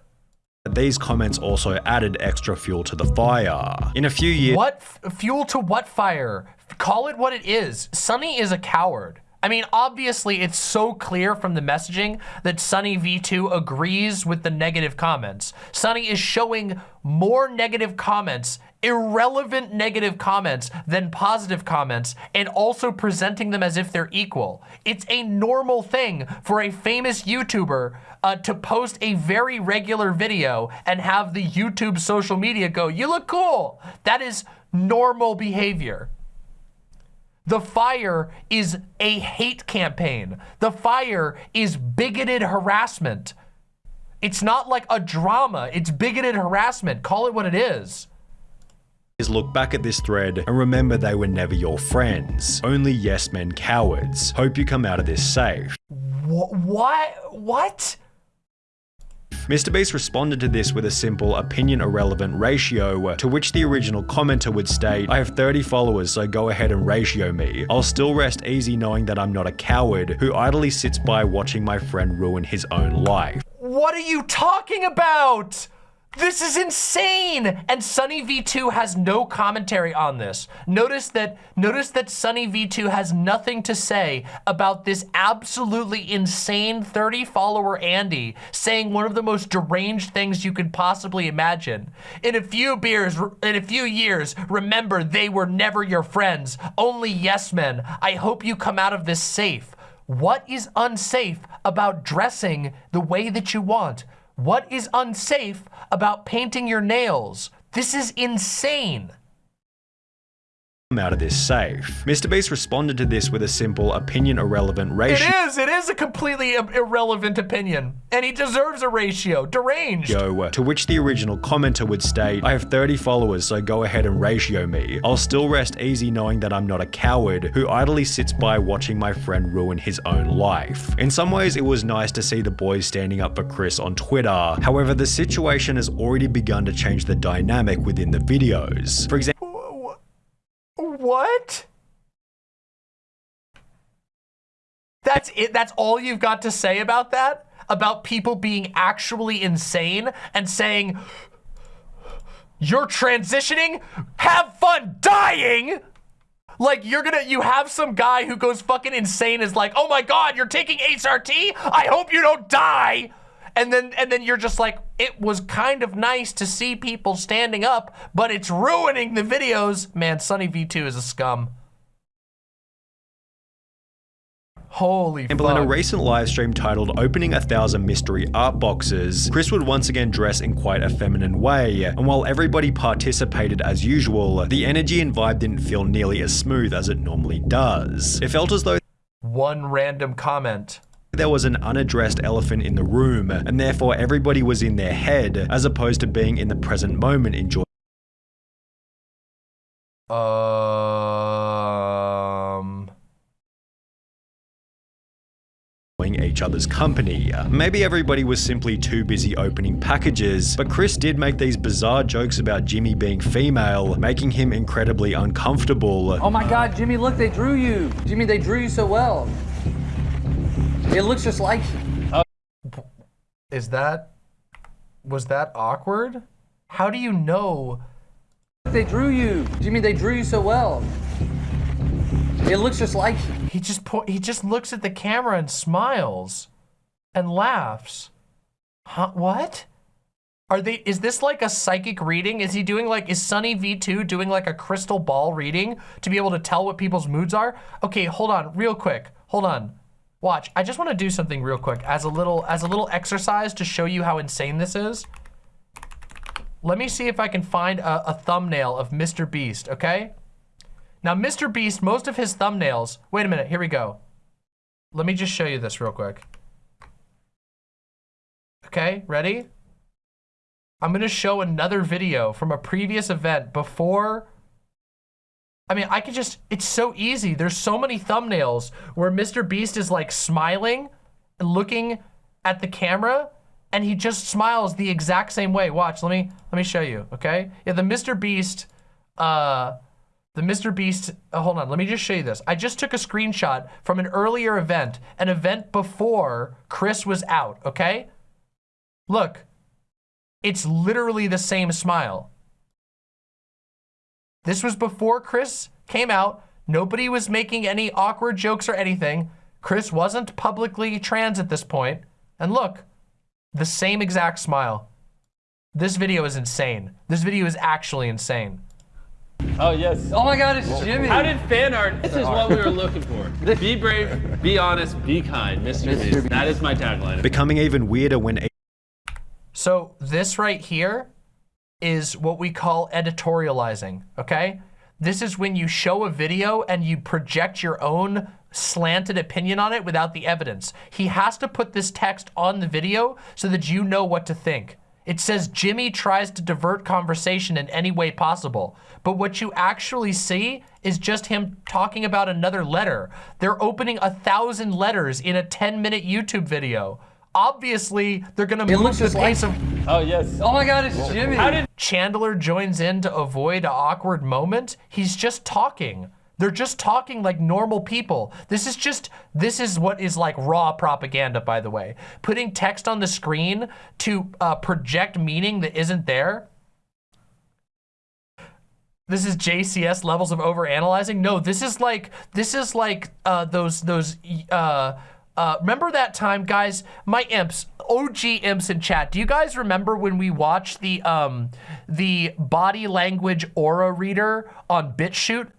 These comments also added extra fuel to the fire. In a few years, What fuel to what fire? Call it what it is. Sunny is a coward. I mean, obviously, it's so clear from the messaging that Sunny V2 agrees with the negative comments. Sunny is showing more negative comments, irrelevant negative comments than positive comments, and also presenting them as if they're equal. It's a normal thing for a famous YouTuber uh, to post a very regular video and have the YouTube social media go, you look cool. That is normal behavior. The fire is a hate campaign. The fire is bigoted harassment. It's not like a drama. It's bigoted harassment. Call it what it is. look back at this thread and remember they were never your friends. Only yes men cowards. Hope you come out of this safe. Wh- what? What? Mr. Beast responded to this with a simple opinion irrelevant ratio, uh, to which the original commenter would state, I have 30 followers, so go ahead and ratio me. I'll still rest easy knowing that I'm not a coward who idly sits by watching my friend ruin his own life. What are you talking about? This is insane! And Sunny V2 has no commentary on this. Notice that notice that Sunny V2 has nothing to say about this absolutely insane 30 follower Andy saying one of the most deranged things you could possibly imagine. In a few beers, in a few years, remember they were never your friends, only yes men. I hope you come out of this safe. What is unsafe about dressing the way that you want? What is unsafe about painting your nails? This is insane. Out of this safe. Mr. Beast responded to this with a simple opinion irrelevant ratio. It is. It is a completely irrelevant opinion. And he deserves a ratio. Deranged. Yo, uh, To which the original commenter would state, I have 30 followers, so go ahead and ratio me. I'll still rest easy knowing that I'm not a coward who idly sits by watching my friend ruin his own life. In some ways, it was nice to see the boys standing up for Chris on Twitter. However, the situation has already begun to change the dynamic within the videos. For example, What? That's it. That's all you've got to say about that? About people being actually insane and saying, you're transitioning? Have fun dying? Like you're gonna, you have some guy who goes fucking insane is like, oh my God, you're taking HRT? I hope you don't die. And then, and then you're just like, it was kind of nice to see people standing up, but it's ruining the videos. Man, Sunny V2 is a scum. Holy example, in a recent live stream titled Opening a Thousand Mystery Art Boxes, Chris would once again dress in quite a feminine way, and while everybody participated as usual, the energy and vibe didn't feel nearly as smooth as it normally does. It felt as though One random comment. there was an unaddressed elephant in the room, and therefore everybody was in their head, as opposed to being in the present moment enjoying Um. Each other's company. Maybe everybody was simply too busy opening packages, but Chris did make these bizarre jokes about Jimmy being female, making him incredibly uncomfortable. Oh my god, Jimmy, look, they drew you. Jimmy, they drew you so well. It looks just like you. Oh. Is that. Was that awkward? How do you know? They drew you. Jimmy, they drew you so well. It looks just like you. He just he just looks at the camera and smiles and laughs. Huh? What? Are they is this like a psychic reading? Is he doing like is Sunny V2 doing like a crystal ball reading to be able to tell what people's moods are? Okay, hold on, real quick. Hold on. Watch. I just want to do something real quick as a little as a little exercise to show you how insane this is. let me see if I can find a, a thumbnail of Mr. Beast, okay? Now, Mr. Beast, most of his thumbnails, wait a minute, here we go. Let me just show you this real quick. Okay, ready? I'm gonna show another video from a previous event before I mean, I could just, it's so easy. There's so many thumbnails where Mr. Beast is like smiling and looking at the camera and he just smiles the exact same way. Watch, let me, let me show you, okay? Yeah, the Mr. Beast, uh, the Mr. Beast, uh, hold on, let me just show you this. I just took a screenshot from an earlier event, an event before Chris was out, okay? Look, it's literally the same smile. This was before Chris came out. Nobody was making any awkward jokes or anything. Chris wasn't publicly trans at this point. And look, the same exact smile. This video is insane. This video is actually insane. Oh, yes. Oh my God, it's Jimmy. How did fan art? This is what we were looking for. Be brave, be honest, be kind, Mr. Mr. Beast. Beast. That is my tagline. Becoming even weirder when So this right here is what we call editorializing, okay? This is when you show a video and you project your own slanted opinion on it without the evidence. He has to put this text on the video so that you know what to think. It says Jimmy tries to divert conversation in any way possible. But what you actually see is just him talking about another letter. They're opening a thousand letters in a 10 minute YouTube video. Obviously, they're gonna move looks the just like- pace of Oh, yes. Oh my God, it's Jimmy. How did Chandler joins in to avoid an awkward moment. He's just talking. They're just talking like normal people. This is just, this is what is like raw propaganda, by the way. Putting text on the screen to uh, project meaning that isn't there. This is JCS levels of overanalyzing. No, this is like, this is like uh, those, those, uh, uh, remember that time, guys? My imps, OG imps in chat. Do you guys remember when we watched the um, the body language aura reader on BitChute?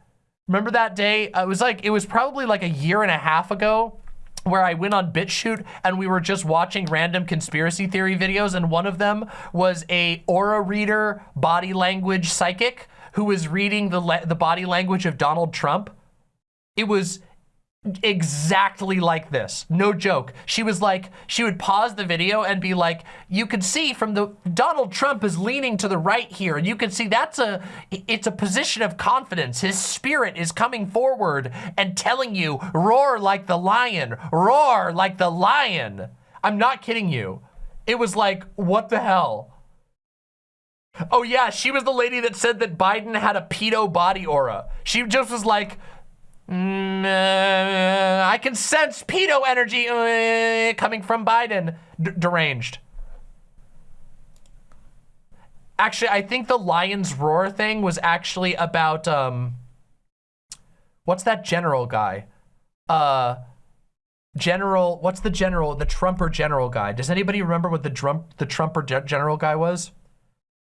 Remember that day? Uh, it was like it was probably like a year and a half ago where I went on BitChute and we were just watching random conspiracy theory videos and one of them was a aura reader body language psychic who was reading the the body language of Donald Trump. It was exactly like this. No joke. She was like, she would pause the video and be like, you can see from the, Donald Trump is leaning to the right here. And you can see that's a, it's a position of confidence. His spirit is coming forward and telling you, roar like the lion, roar like the lion. I'm not kidding you. It was like, what the hell? Oh yeah, she was the lady that said that Biden had a pedo body aura. She just was like, Mm, uh, I can sense pedo energy uh, coming from Biden. D deranged. Actually, I think the lion's roar thing was actually about, um, what's that general guy? Uh, general, what's the general, the Trumper general guy? Does anybody remember what the Trump, the Trumper ge general guy was?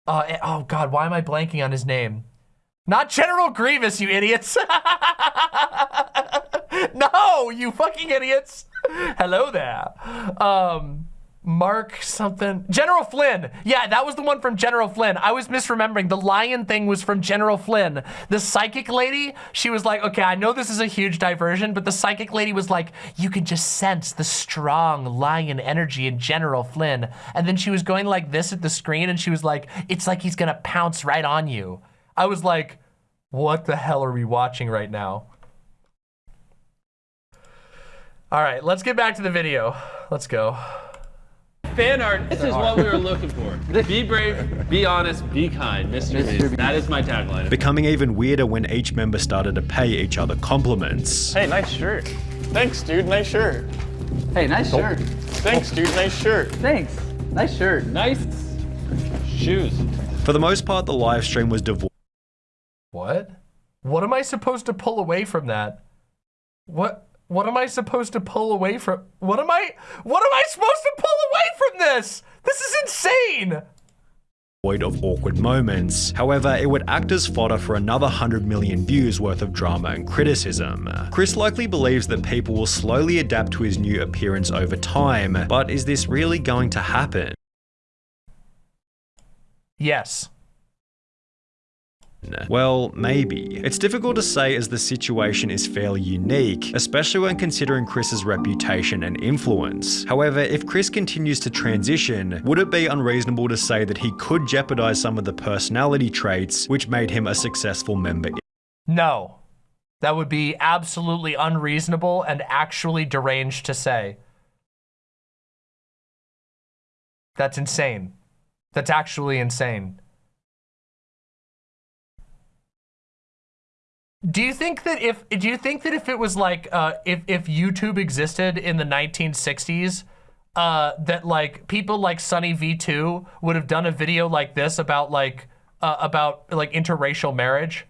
Uh, eh, oh God, why am I blanking on his name? Not General Grievous, you idiots. no, you fucking idiots. Hello there. Um, Mark something. General Flynn. Yeah, that was the one from General Flynn. I was misremembering. The lion thing was from General Flynn. The psychic lady, she was like, okay, I know this is a huge diversion, but the psychic lady was like, you can just sense the strong lion energy in General Flynn. And then she was going like this at the screen and she was like, it's like he's gonna pounce right on you. I was like, what the hell are we watching right now? All right, let's get back to the video. Let's go. fan art? This is what we were looking for. Be brave, be honest, be kind, Mr. Mr. Beast. Beast. That is my tagline. becoming even weirder when each member started to pay each other compliments. Hey, nice shirt. Thanks, dude. Nice shirt. Hey, nice oh. shirt. Thanks, dude. Nice shirt. Thanks. Nice shirt. Nice shoes. For the most part, the live stream was devoid What? What am I supposed to pull away from that? What? What am I supposed to pull away from? What am I? What am I supposed to pull away from this? This is insane. Void of awkward moments. However, it would act as fodder for another 100 million views worth of drama and criticism. Chris likely believes that people will slowly adapt to his new appearance over time, but is this really going to happen? Yes. Well, maybe. It's difficult to say as the situation is fairly unique, especially when considering Chris's reputation and influence. However, if Chris continues to transition, would it be unreasonable to say that he could jeopardize some of the personality traits which made him a successful member? No. That would be absolutely unreasonable and actually deranged to say. That's insane. That's actually insane. Do you think that if do you think that if it was like uh, if if YouTube existed in the 1960s, uh, that like people like Sunny V2 would have done a video like this about like uh, about like interracial marriage?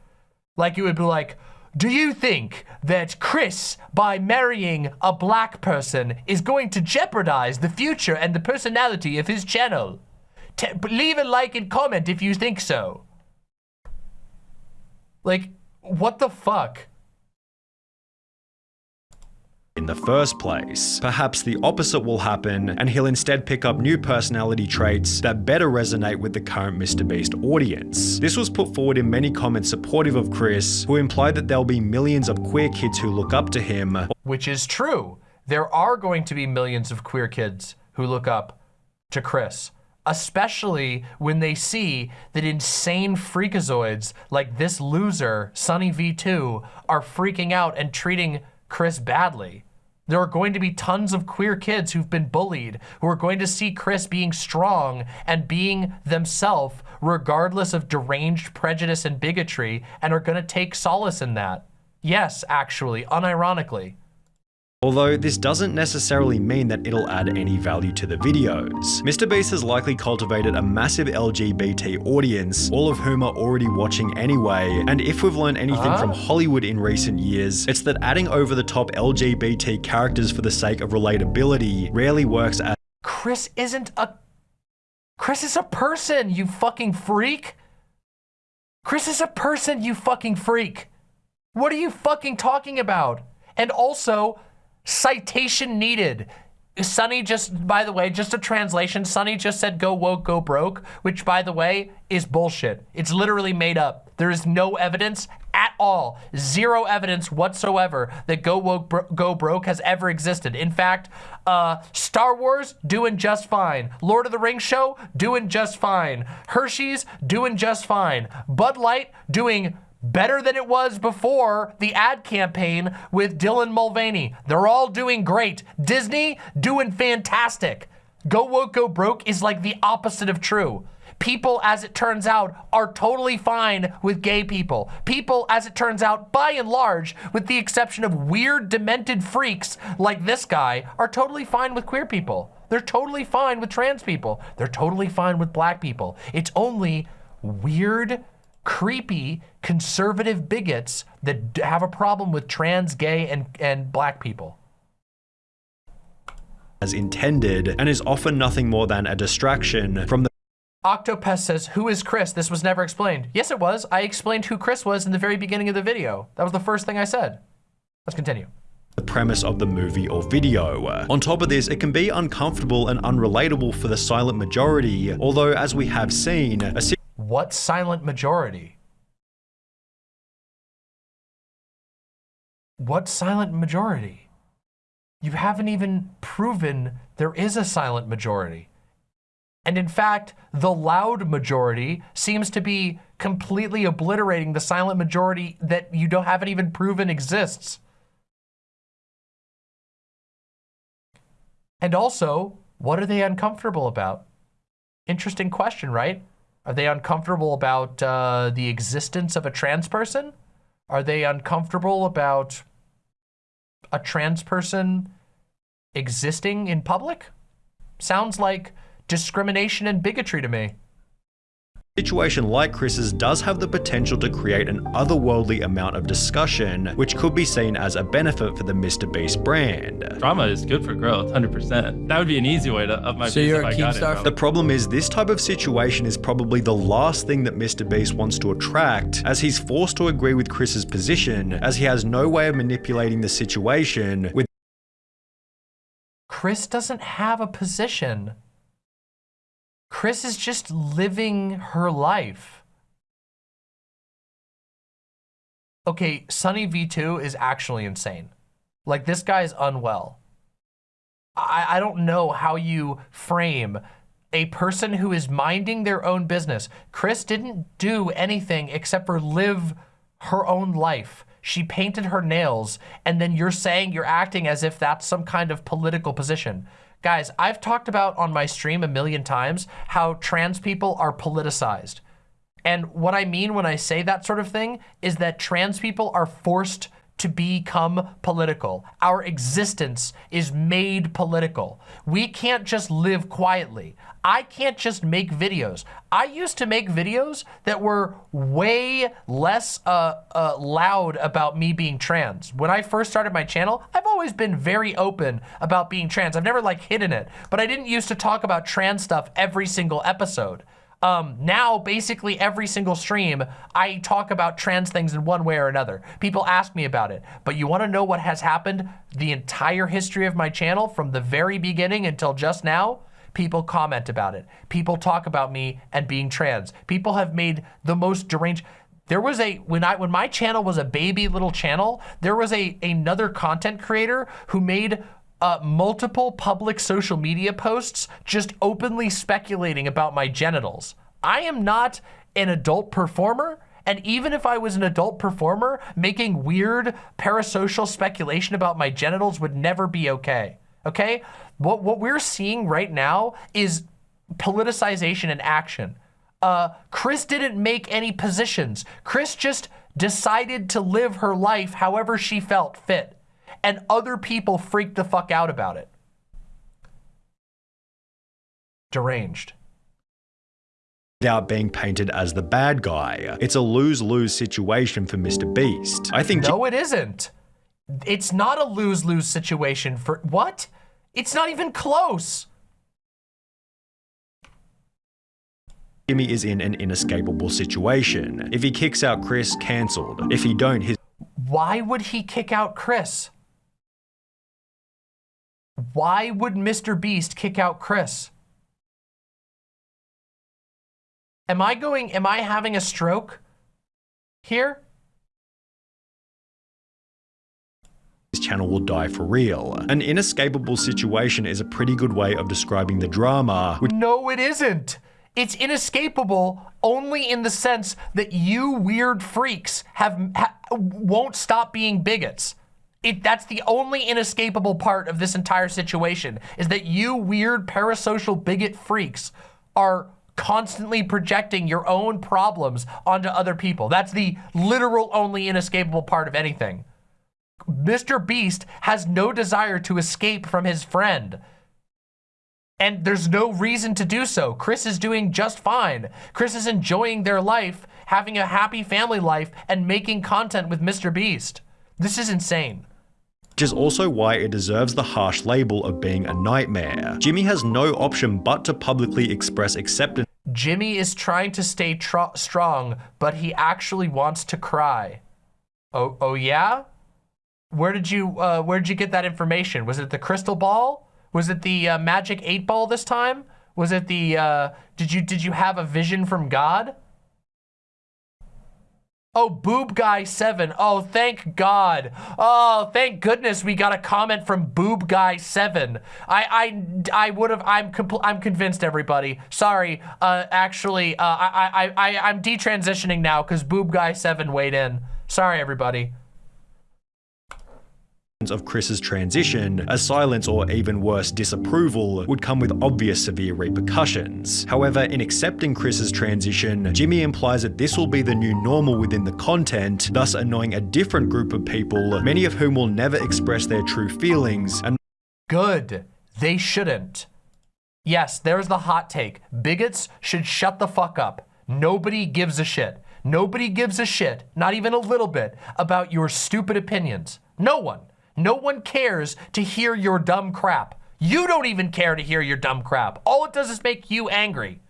Like it would be like, do you think that Chris, by marrying a black person, is going to jeopardize the future and the personality of his channel? T leave a like and comment if you think so. Like, what the fuck? in the first place. Perhaps the opposite will happen, and he'll instead pick up new personality traits that better resonate with the current MrBeast audience. This was put forward in many comments supportive of Chris, who implied that there'll be millions of queer kids who look up to him. Which is true. There are going to be millions of queer kids who look up to Chris especially when they see that insane freakazoids like this loser, Sunny V2, are freaking out and treating Chris badly. There are going to be tons of queer kids who've been bullied, who are going to see Chris being strong and being themselves regardless of deranged prejudice and bigotry and are going to take solace in that. Yes, actually, unironically. Although this doesn't necessarily mean that it'll add any value to the videos. MrBeast has likely cultivated a massive LGBT audience, all of whom are already watching anyway, and if we've learned anything Huh? from Hollywood in recent years, it's that adding over-the-top LGBT characters for the sake of relatability rarely works as Chris isn't a... Chris is a person, you fucking freak. Chris is a person, you fucking freak. What are you fucking talking about? And also, citation needed. Sunny just, by the way, just a translation, Sunny just said go woke, go broke, which by the way, is bullshit. It's literally made up. There is no evidence at all, zero evidence whatsoever that go woke, bro go broke has ever existed. In fact, uh, Star Wars, doing just fine. Lord of the Rings show, doing just fine. Hershey's, doing just fine. Bud Light, doing better than it was before the ad campaign with Dylan Mulvaney. They're all doing great. Disney doing fantastic. Go woke, go broke is like the opposite of true. People, as it turns out, are totally fine with gay people. People, as it turns out, by and large, with the exception of weird, demented freaks like this guy, are totally fine with queer people. They're totally fine with trans people. They're totally fine with black people. It's only weird, creepy, conservative bigots that have a problem with trans, gay, and, and black people. as intended, and is often nothing more than a distraction from the Octopus says, who is Chris? This was never explained. Yes, it was. I explained who Chris was in the very beginning of the video. That was the first thing I said. Let's continue. the premise of the movie or video. On top of this, it can be uncomfortable and unrelatable for the silent majority, although as we have seen, a What silent majority? What silent majority? You haven't even proven there is a silent majority. And in fact, the loud majority seems to be completely obliterating the silent majority that you don't haven't even proven exists. And also, what are they uncomfortable about? Interesting question, right? Are they uncomfortable about uh, the existence of a trans person? Are they uncomfortable about a trans person existing in public? Sounds like discrimination and bigotry to me. Situation like Chris's does have the potential to create an otherworldly amount of discussion, which could be seen as a benefit for the Mr. Beast brand. Drama is good for growth, 100%. That would be an easy way to up my So base you're if a I got it. Keemstar. The problem is this type of situation is probably the last thing that Mr. Beast wants to attract, as he's forced to agree with Chris's position, as he has no way of manipulating the situation with Chris doesn't have a position. Chris is just living her life. Okay, Sunny V2 is actually insane. Like, this guy's unwell. I, I don't know how you frame a person who is minding their own business. Chris didn't do anything except for live her own life. She painted her nails, and then you're saying you're acting as if that's some kind of political position. Guys, I've talked about on my stream a million times how trans people are politicized. And what I mean when I say that sort of thing is that trans people are forced to become political. Our existence is made political. We can't just live quietly. I can't just make videos. I used to make videos that were way less uh, uh, loud about me being trans. When I first started my channel, I've always been very open about being trans. I've never like hidden it, but I didn't used to talk about trans stuff every single episode. Um, now, basically every single stream, I talk about trans things in one way or another. People ask me about it, but you wanna know what has happened the entire history of my channel from the very beginning until just now? People comment about it. People talk about me and being trans. People have made the most deranged, there was a, when I, when my channel was a baby little channel, there was a, another content creator who made uh, multiple public social media posts just openly speculating about my genitals. I am not an adult performer. And even if I was an adult performer, making weird parasocial speculation about my genitals would never be okay. Okay? What, what we're seeing right now is politicization in action. Uh, Chris didn't make any positions. Chris just decided to live her life however she felt fit and other people freak the fuck out about it. Deranged. Without being painted as the bad guy. It's a lose-lose situation for Mr. Beast. I think- No, it isn't. It's not a lose-lose situation for, what? It's not even close. Jimmy is in an inescapable situation. If he kicks out Chris, cancelled. If he don't, his- Why would he kick out Chris? Why would Mr. Beast kick out Chris? Am I going, am I having a stroke here? His channel will die for real. An inescapable situation is a pretty good way of describing the drama, No, it isn't. It's inescapable only in the sense that you weird freaks have ha, won't stop being bigots. It, that's the only inescapable part of this entire situation is that you weird parasocial bigot freaks are constantly projecting your own problems onto other people. That's the literal only inescapable part of anything. Mr. Beast has no desire to escape from his friend. And there's no reason to do so. Chris is doing just fine. Chris is enjoying their life, having a happy family life, and making content with Mr. Beast. This is insane which is also why it deserves the harsh label of being a nightmare. Jimmy has no option but to publicly express acceptance. Jimmy is trying to stay strong, but he actually wants to cry. Oh, oh yeah? Where did you, uh, where did you get that information? Was it the crystal ball? Was it the uh, magic eight ball this time? Was it the, uh, did you, did you have a vision from God? Oh, Boob Guy 7. Oh, thank God. Oh, thank goodness we got a comment from Boob Guy 7. I I I would have I'm I'm convinced everybody. Sorry. Uh actually, uh I I I I'm detransitioning now cuz Boob Guy 7 weighed in. Sorry everybody of Chris's transition, a silence or even worse disapproval would come with obvious severe repercussions. However, in accepting Chris's transition, Jimmy implies that this will be the new normal within the content, thus annoying a different group of people, many of whom will never express their true feelings and Good. They shouldn't. Yes, there's the hot take. Bigots should shut the fuck up. Nobody gives a shit. Nobody gives a shit, not even a little bit, about your stupid opinions. No one. No one cares to hear your dumb crap. You don't even care to hear your dumb crap. All it does is make you angry.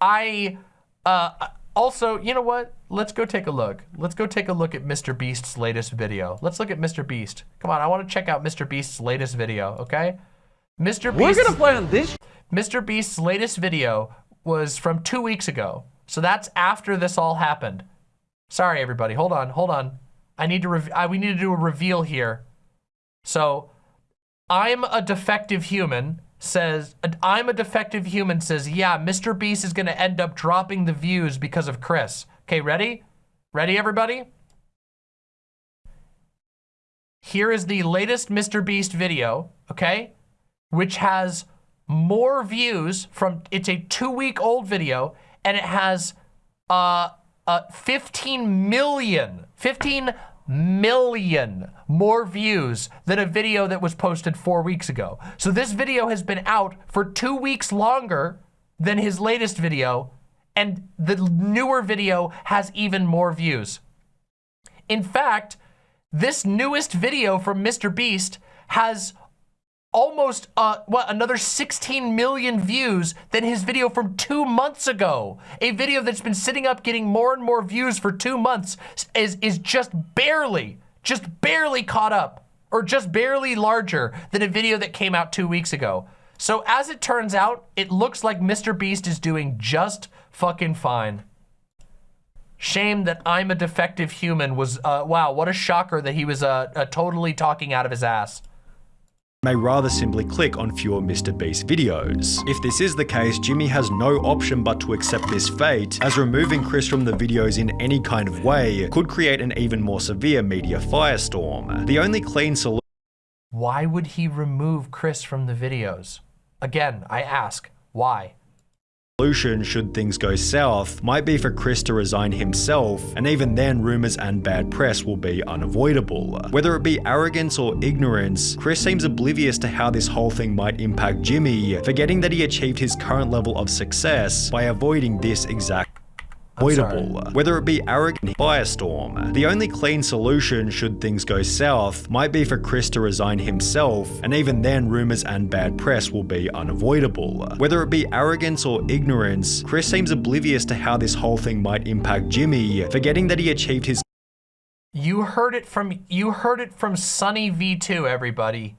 I, uh, also, you know what? Let's go take a look. Let's go take a look at Mr. Beast's latest video. Let's look at Mr. Beast. Come on, I want to check out Mr. Beast's latest video, okay? Mr. Beast. We're gonna play on this. Mr. Beast's latest video was from two weeks ago. So that's after this all happened. Sorry, everybody. Hold on. Hold on. I need to. I, we need to do a reveal here. So, I'm a defective human. Says I'm a defective human. Says yeah. Mr. Beast is gonna end up dropping the views because of Chris. Okay, ready? Ready, everybody? Here is the latest Mr. Beast video. Okay, which has more views from. It's a two-week-old video, and it has uh uh 15 million 15 million more views than a video that was posted four weeks ago. So this video has been out for two weeks longer than his latest video, and the newer video has even more views. In fact, this newest video from Mr. Beast has almost uh what another 16 million views than his video from two months ago. A video that's been sitting up getting more and more views for two months is is just barely just barely caught up or just barely larger than a video that came out two weeks ago. So as it turns out it looks like mr beast is doing just fucking fine. Shame that I'm a defective human was, uh, wow, what a shocker that he was uh, uh, totally talking out of his ass may rather simply click on fewer Mr. Beast videos. If this is the case, Jimmy has no option but to accept this fate, as removing Chris from the videos in any kind of way could create an even more severe media firestorm. The only clean solution Why would he remove Chris from the videos? Again, I ask, why? Solution should things go south might be for Chris to resign himself, and even then rumors and bad press will be unavoidable. Whether it be arrogance or ignorance, Chris seems oblivious to how this whole thing might impact Jimmy, forgetting that he achieved his current level of success by avoiding this exact avoidable, whether it be arrogant firestorm. The only clean solution should things go south might be for Chris to resign himself, and even then rumors and bad press will be unavoidable. Whether it be arrogance or ignorance, Chris seems oblivious to how this whole thing might impact Jimmy, forgetting that he achieved his You heard it from you heard it from Sunny V2, everybody.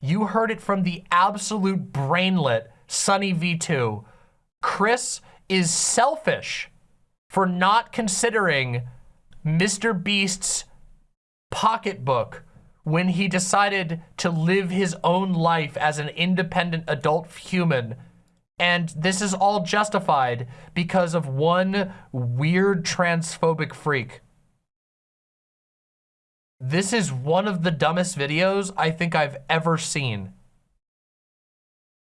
You heard it from the absolute brainlet Sunny V2. Chris is selfish for not considering Mr. Beast's pocketbook when he decided to live his own life as an independent adult human. And this is all justified because of one weird transphobic freak. This is one of the dumbest videos I think I've ever seen.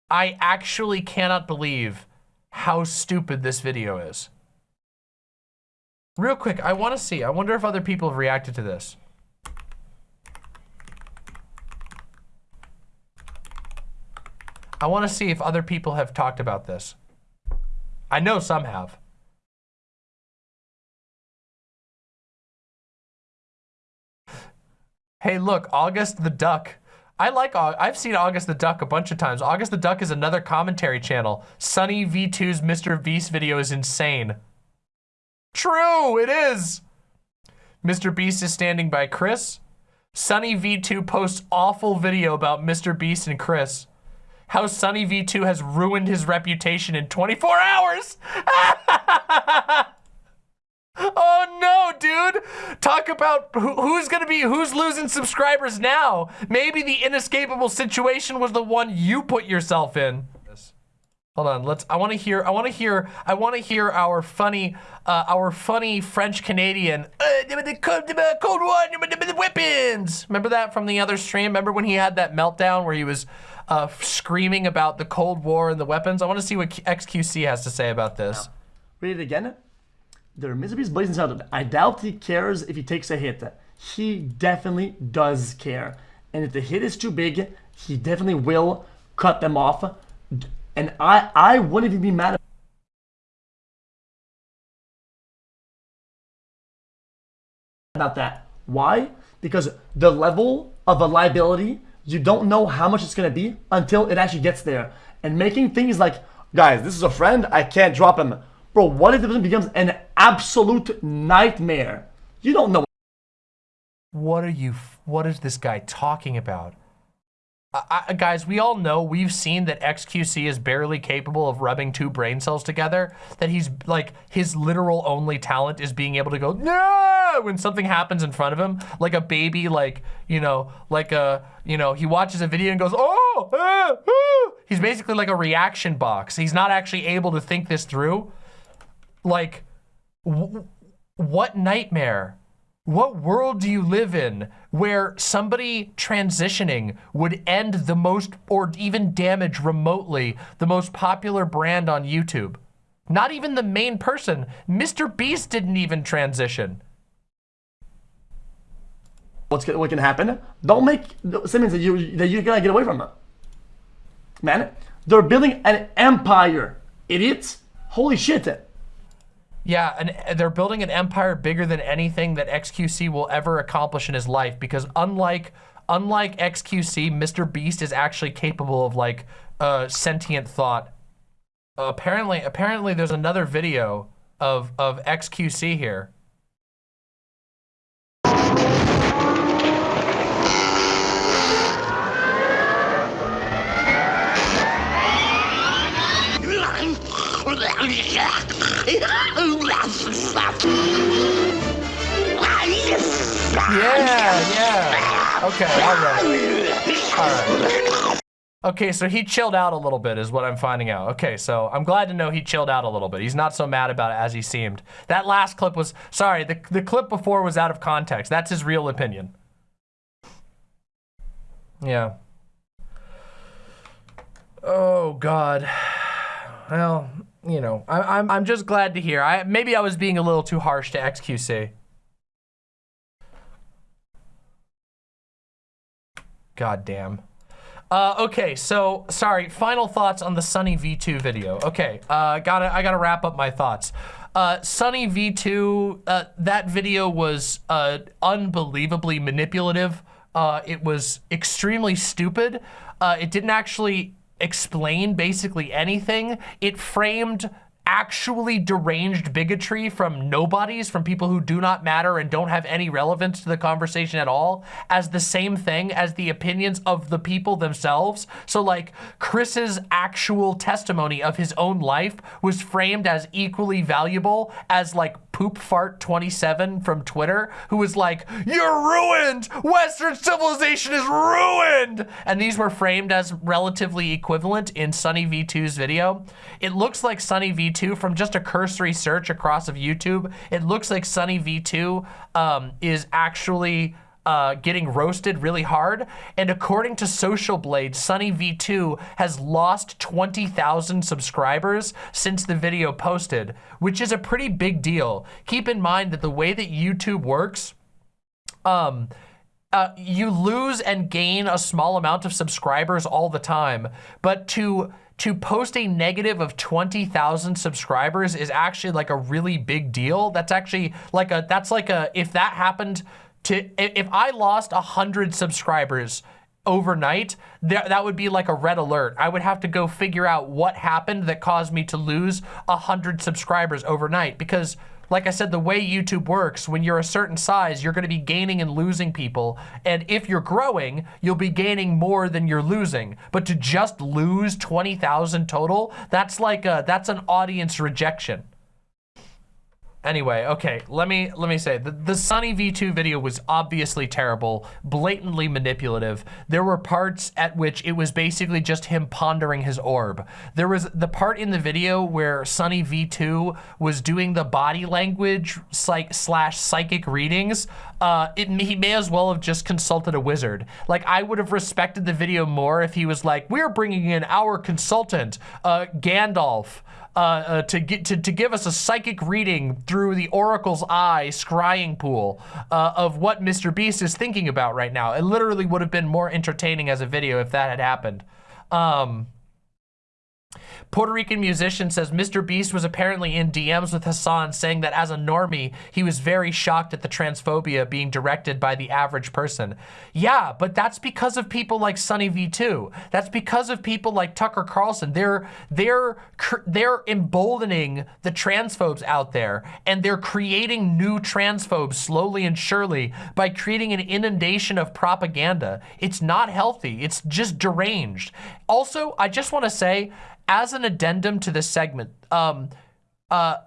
I actually cannot believe how stupid this video is. Real quick, I want to see. I wonder if other people have reacted to this. I want to see if other people have talked about this. I know some have. Hey, look, August the Duck. I like, I've seen August the Duck a bunch of times. August the Duck is another commentary channel. Sunny V2's Mr. Beast video is insane. True, it is. Mr. Beast is standing by Chris. Sunny V2 posts awful video about Mr. Beast and Chris. How Sunny V2 has ruined his reputation in 24 hours. oh no, dude. Talk about who, who's gonna be, who's losing subscribers now. Maybe the inescapable situation was the one you put yourself in. Hold on, let's, I wanna hear, I wanna hear, I wanna hear our funny, uh, our funny French Canadian, uh, War, the weapons. Remember that from the other stream? Remember when he had that meltdown where he was uh, screaming about the Cold War and the weapons? I wanna see what XQC has to say about this. Read it again. There are miseries blazing out. I doubt he cares if he takes a hit. He definitely does care. And if the hit is too big, he definitely will cut them off. And I, I wouldn't even be mad about that. Why? Because the level of a liability, you don't know how much it's going to be until it actually gets there. And making things like, guys, this is a friend, I can't drop him. Bro, what if it becomes an absolute nightmare? You don't know. What are you, what is this guy talking about? I, guys, we all know we've seen that XQC is barely capable of rubbing two brain cells together. That he's like his literal only talent is being able to go no when something happens in front of him, like a baby, like you know, like a you know, he watches a video and goes oh, ah, ah." he's basically like a reaction box. He's not actually able to think this through. Like, wh- what nightmare? What world do you live in where somebody transitioning would end the most or even damage remotely the most popular brand on YouTube? Not even the main person. Mr. Beast didn't even transition. what's what can happen. Don't make Simmons that you that you're gonna get away from it. Man, they're building an empire, idiots. Holy shit. Yeah, and they're building an empire bigger than anything that XQC will ever accomplish in his life because unlike unlike XQC, Mr. Beast is actually capable of like uh, sentient thought. Apparently, apparently there's another video of of XQC here. Yeah, yeah. Okay, all right. All right. Okay, so he chilled out a little bit is what I'm finding out. Okay, so I'm glad to know he chilled out a little bit. He's not so mad about it as he seemed. That last clip was, sorry, the, the clip before was out of context. That's his real opinion. Yeah. Oh, God. Well, you know, I, I'm, I'm just glad to hear. I Maybe I was being a little too harsh to XQC. God damn. Uh, okay, so sorry. Final thoughts on the Sunny V2 video. Okay, uh, gotta I gotta wrap up my thoughts. Uh, Sunny V2, uh, that video was uh, unbelievably manipulative. Uh, it was extremely stupid. Uh, it didn't actually explain basically anything. It framed actually deranged bigotry from nobodies, from people who do not matter and don't have any relevance to the conversation at all, as the same thing as the opinions of the people themselves. So like Chris's actual testimony of his own life was framed as equally valuable as like poop fart 27 from Twitter, who was like, you're ruined! Western civilization is ruined! And these were framed as relatively equivalent in Sunny V2's video. It looks like Sunny V2 from just a cursory search across of YouTube. It looks like Sunny V2 um, is actually uh, getting roasted really hard. And according to Social Blade, Sunny V2 has lost 20,000 subscribers since the video posted, which is a pretty big deal. Keep in mind that the way that YouTube works, um, uh, you lose and gain a small amount of subscribers all the time, but to to post a negative of 20,000 subscribers is actually like a really big deal. That's actually like a, that's like a, if that happened to, if I lost 100 subscribers overnight, that, that would be like a red alert. I would have to go figure out what happened that caused me to lose 100 subscribers overnight because like I said, the way YouTube works, when you're a certain size, you're gonna be gaining and losing people. And if you're growing, you'll be gaining more than you're losing. But to just lose 20,000 total, that's like a, that's an audience rejection. Anyway, okay, let me let me say the, the Sunny V2 video was obviously terrible, blatantly manipulative. There were parts at which it was basically just him pondering his orb. There was the part in the video where Sunny V2 was doing the body language psych slash psychic readings. Uh, it, he may as well have just consulted a wizard. Like I would have respected the video more if he was like, we're bringing in our consultant, uh, Gandalf uh, uh, to get to, to give us a psychic reading through the Oracle's eye scrying pool uh, of what Mr. Beast is thinking about right now. It literally would have been more entertaining as a video if that had happened. Um, Puerto Rican musician says Mr. Beast was apparently in DMs with Hassan saying that as a normie, he was very shocked at the transphobia being directed by the average person. Yeah, but that's because of people like Sunny V2. That's because of people like Tucker Carlson. They're, they're, they're emboldening the transphobes out there and they're creating new transphobes slowly and surely by creating an inundation of propaganda. It's not healthy. It's just deranged. Also, I just want to say, as an addendum to this segment, um, uh,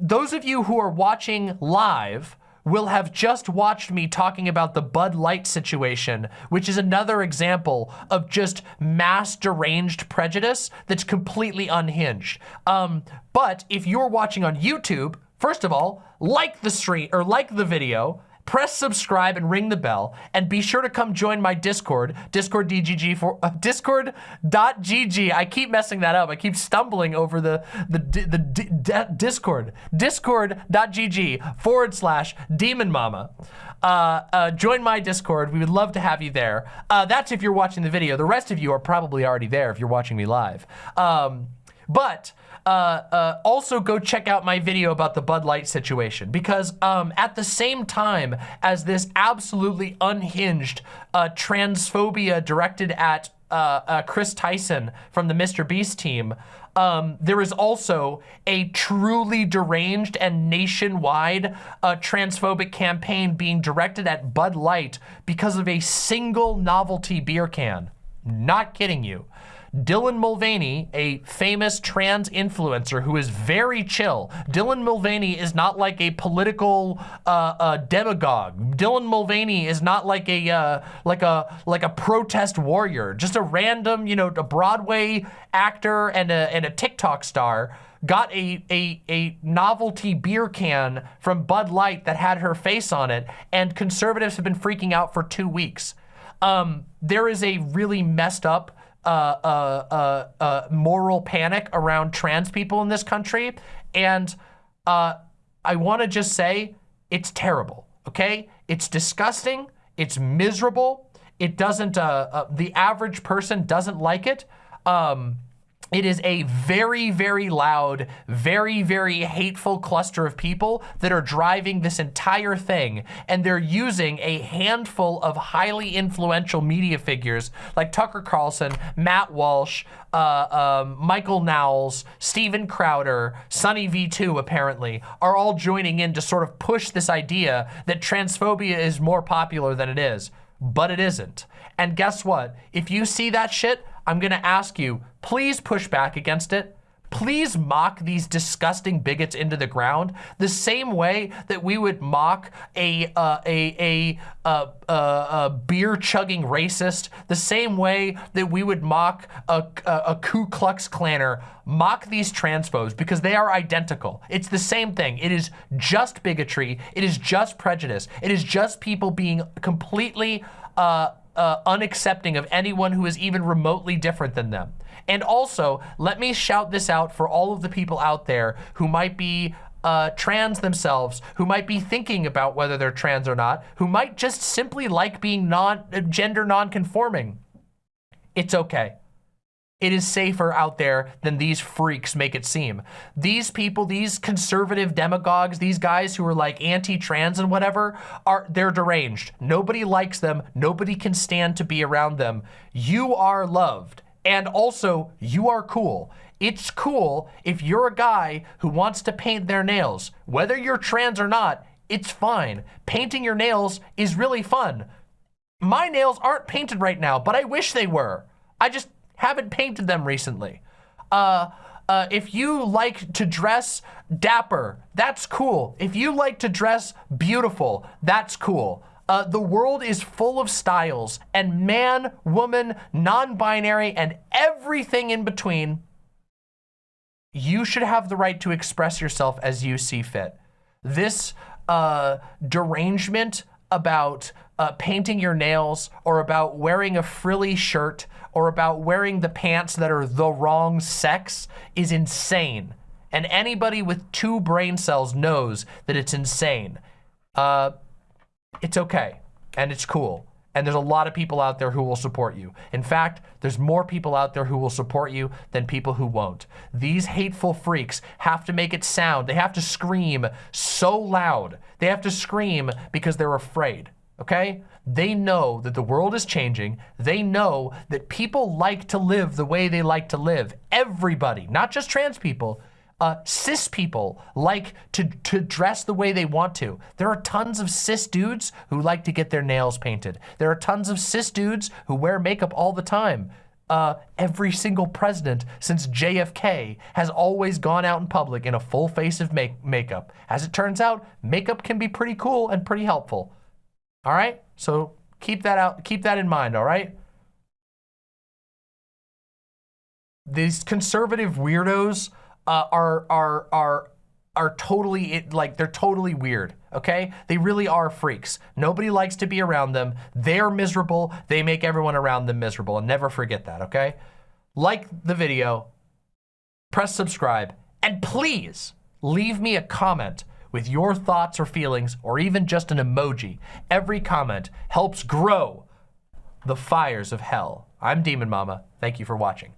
those of you who are watching live will have just watched me talking about the Bud Light situation, which is another example of just mass deranged prejudice that's completely unhinged. Um, but if you're watching on YouTube, first of all, like the stream or like the video, press subscribe and ring the bell and be sure to come join my discord discord dgg for uh, discord.gg i keep messing that up. I keep stumbling over the the the discord discord.gg forward slash demon mama. Uh, uh, join my discord. We would love to have you there. Uh, that's if you're watching the video. The rest of you are probably already there if you're watching me live. Um, but uh, uh, also go check out my video about the Bud Light situation because um, at the same time as this absolutely unhinged uh, transphobia directed at uh, uh, Chris Tyson from the Mr. Beast team, um, there is also a truly deranged and nationwide uh, transphobic campaign being directed at Bud Light because of a single novelty beer can. Not kidding you. Dylan Mulvaney, a famous trans influencer who is very chill. Dylan Mulvaney is not like a political uh, uh, demagogue. Dylan Mulvaney is not like a uh, like a like a protest warrior. Just a random, you know, a Broadway actor and a and a TikTok star got a, a, a novelty beer can from Bud Light that had her face on it, and conservatives have been freaking out for two weeks. Um, there is a really messed up uh, uh, uh, uh, moral panic around trans people in this country. And uh, I want to just say it's terrible, okay? It's disgusting. It's miserable. It doesn't, uh, the average person doesn't like it. Um, it is a very, very loud, very, very hateful cluster of people that are driving this entire thing. And they're using a handful of highly influential media figures like Tucker Carlson, Matt Walsh, uh, um, Michael Knowles, Steven Crowder, Sunny V2 apparently, are all joining in to sort of push this idea that transphobia is more popular than it is. But it isn't. And guess what? If you see that shit, I'm gonna ask you, please push back against it. Please mock these disgusting bigots into the ground the same way that we would mock a uh, a a, a, a, a beer chugging racist, the same way that we would mock a, a, a Ku Klux Klaner. Mock these transphobes because they are identical. It's the same thing. It is just bigotry. It is just prejudice. It is just people being completely uh, uh, unaccepting of anyone who is even remotely different than them. And also, let me shout this out for all of the people out there who might be uh, trans themselves, who might be thinking about whether they're trans or not, who might just simply like being non gender non-conforming. It's okay. It is safer out there than these freaks make it seem. These people, these conservative demagogues, these guys who are like anti-trans and whatever, are they're deranged. Nobody likes them. Nobody can stand to be around them. You are loved. And also, you are cool. It's cool if you're a guy who wants to paint their nails. Whether you're trans or not, it's fine. Painting your nails is really fun. My nails aren't painted right now, but I wish they were. I just haven't painted them recently. Uh, uh, if you like to dress dapper, that's cool. If you like to dress beautiful, that's cool. Uh, the world is full of styles and man, woman, non-binary, and everything in between. You should have the right to express yourself as you see fit. This uh, derangement about uh, painting your nails or about wearing a frilly shirt or about wearing the pants that are the wrong sex is insane. And anybody with two brain cells knows that it's insane. Uh, it's okay and it's cool. And there's a lot of people out there who will support you. In fact, there's more people out there who will support you than people who won't. These hateful freaks have to make it sound. They have to scream so loud. They have to scream because they're afraid, okay? They know that the world is changing. They know that people like to live the way they like to live. Everybody, not just trans people, uh, cis people like to, to dress the way they want to. There are tons of cis dudes who like to get their nails painted. There are tons of cis dudes who wear makeup all the time. Uh, every single president since JFK has always gone out in public in a full face of make makeup. As it turns out, makeup can be pretty cool and pretty helpful. All right? So keep that out, keep that in mind, all right? These conservative weirdos uh, are are are are totally it, like they're totally weird. Okay, they really are freaks. Nobody likes to be around them. They're miserable. They make everyone around them miserable, and never forget that. Okay, like the video, press subscribe, and please leave me a comment with your thoughts or feelings, or even just an emoji. Every comment helps grow the fires of hell. I'm Demon Mama. Thank you for watching.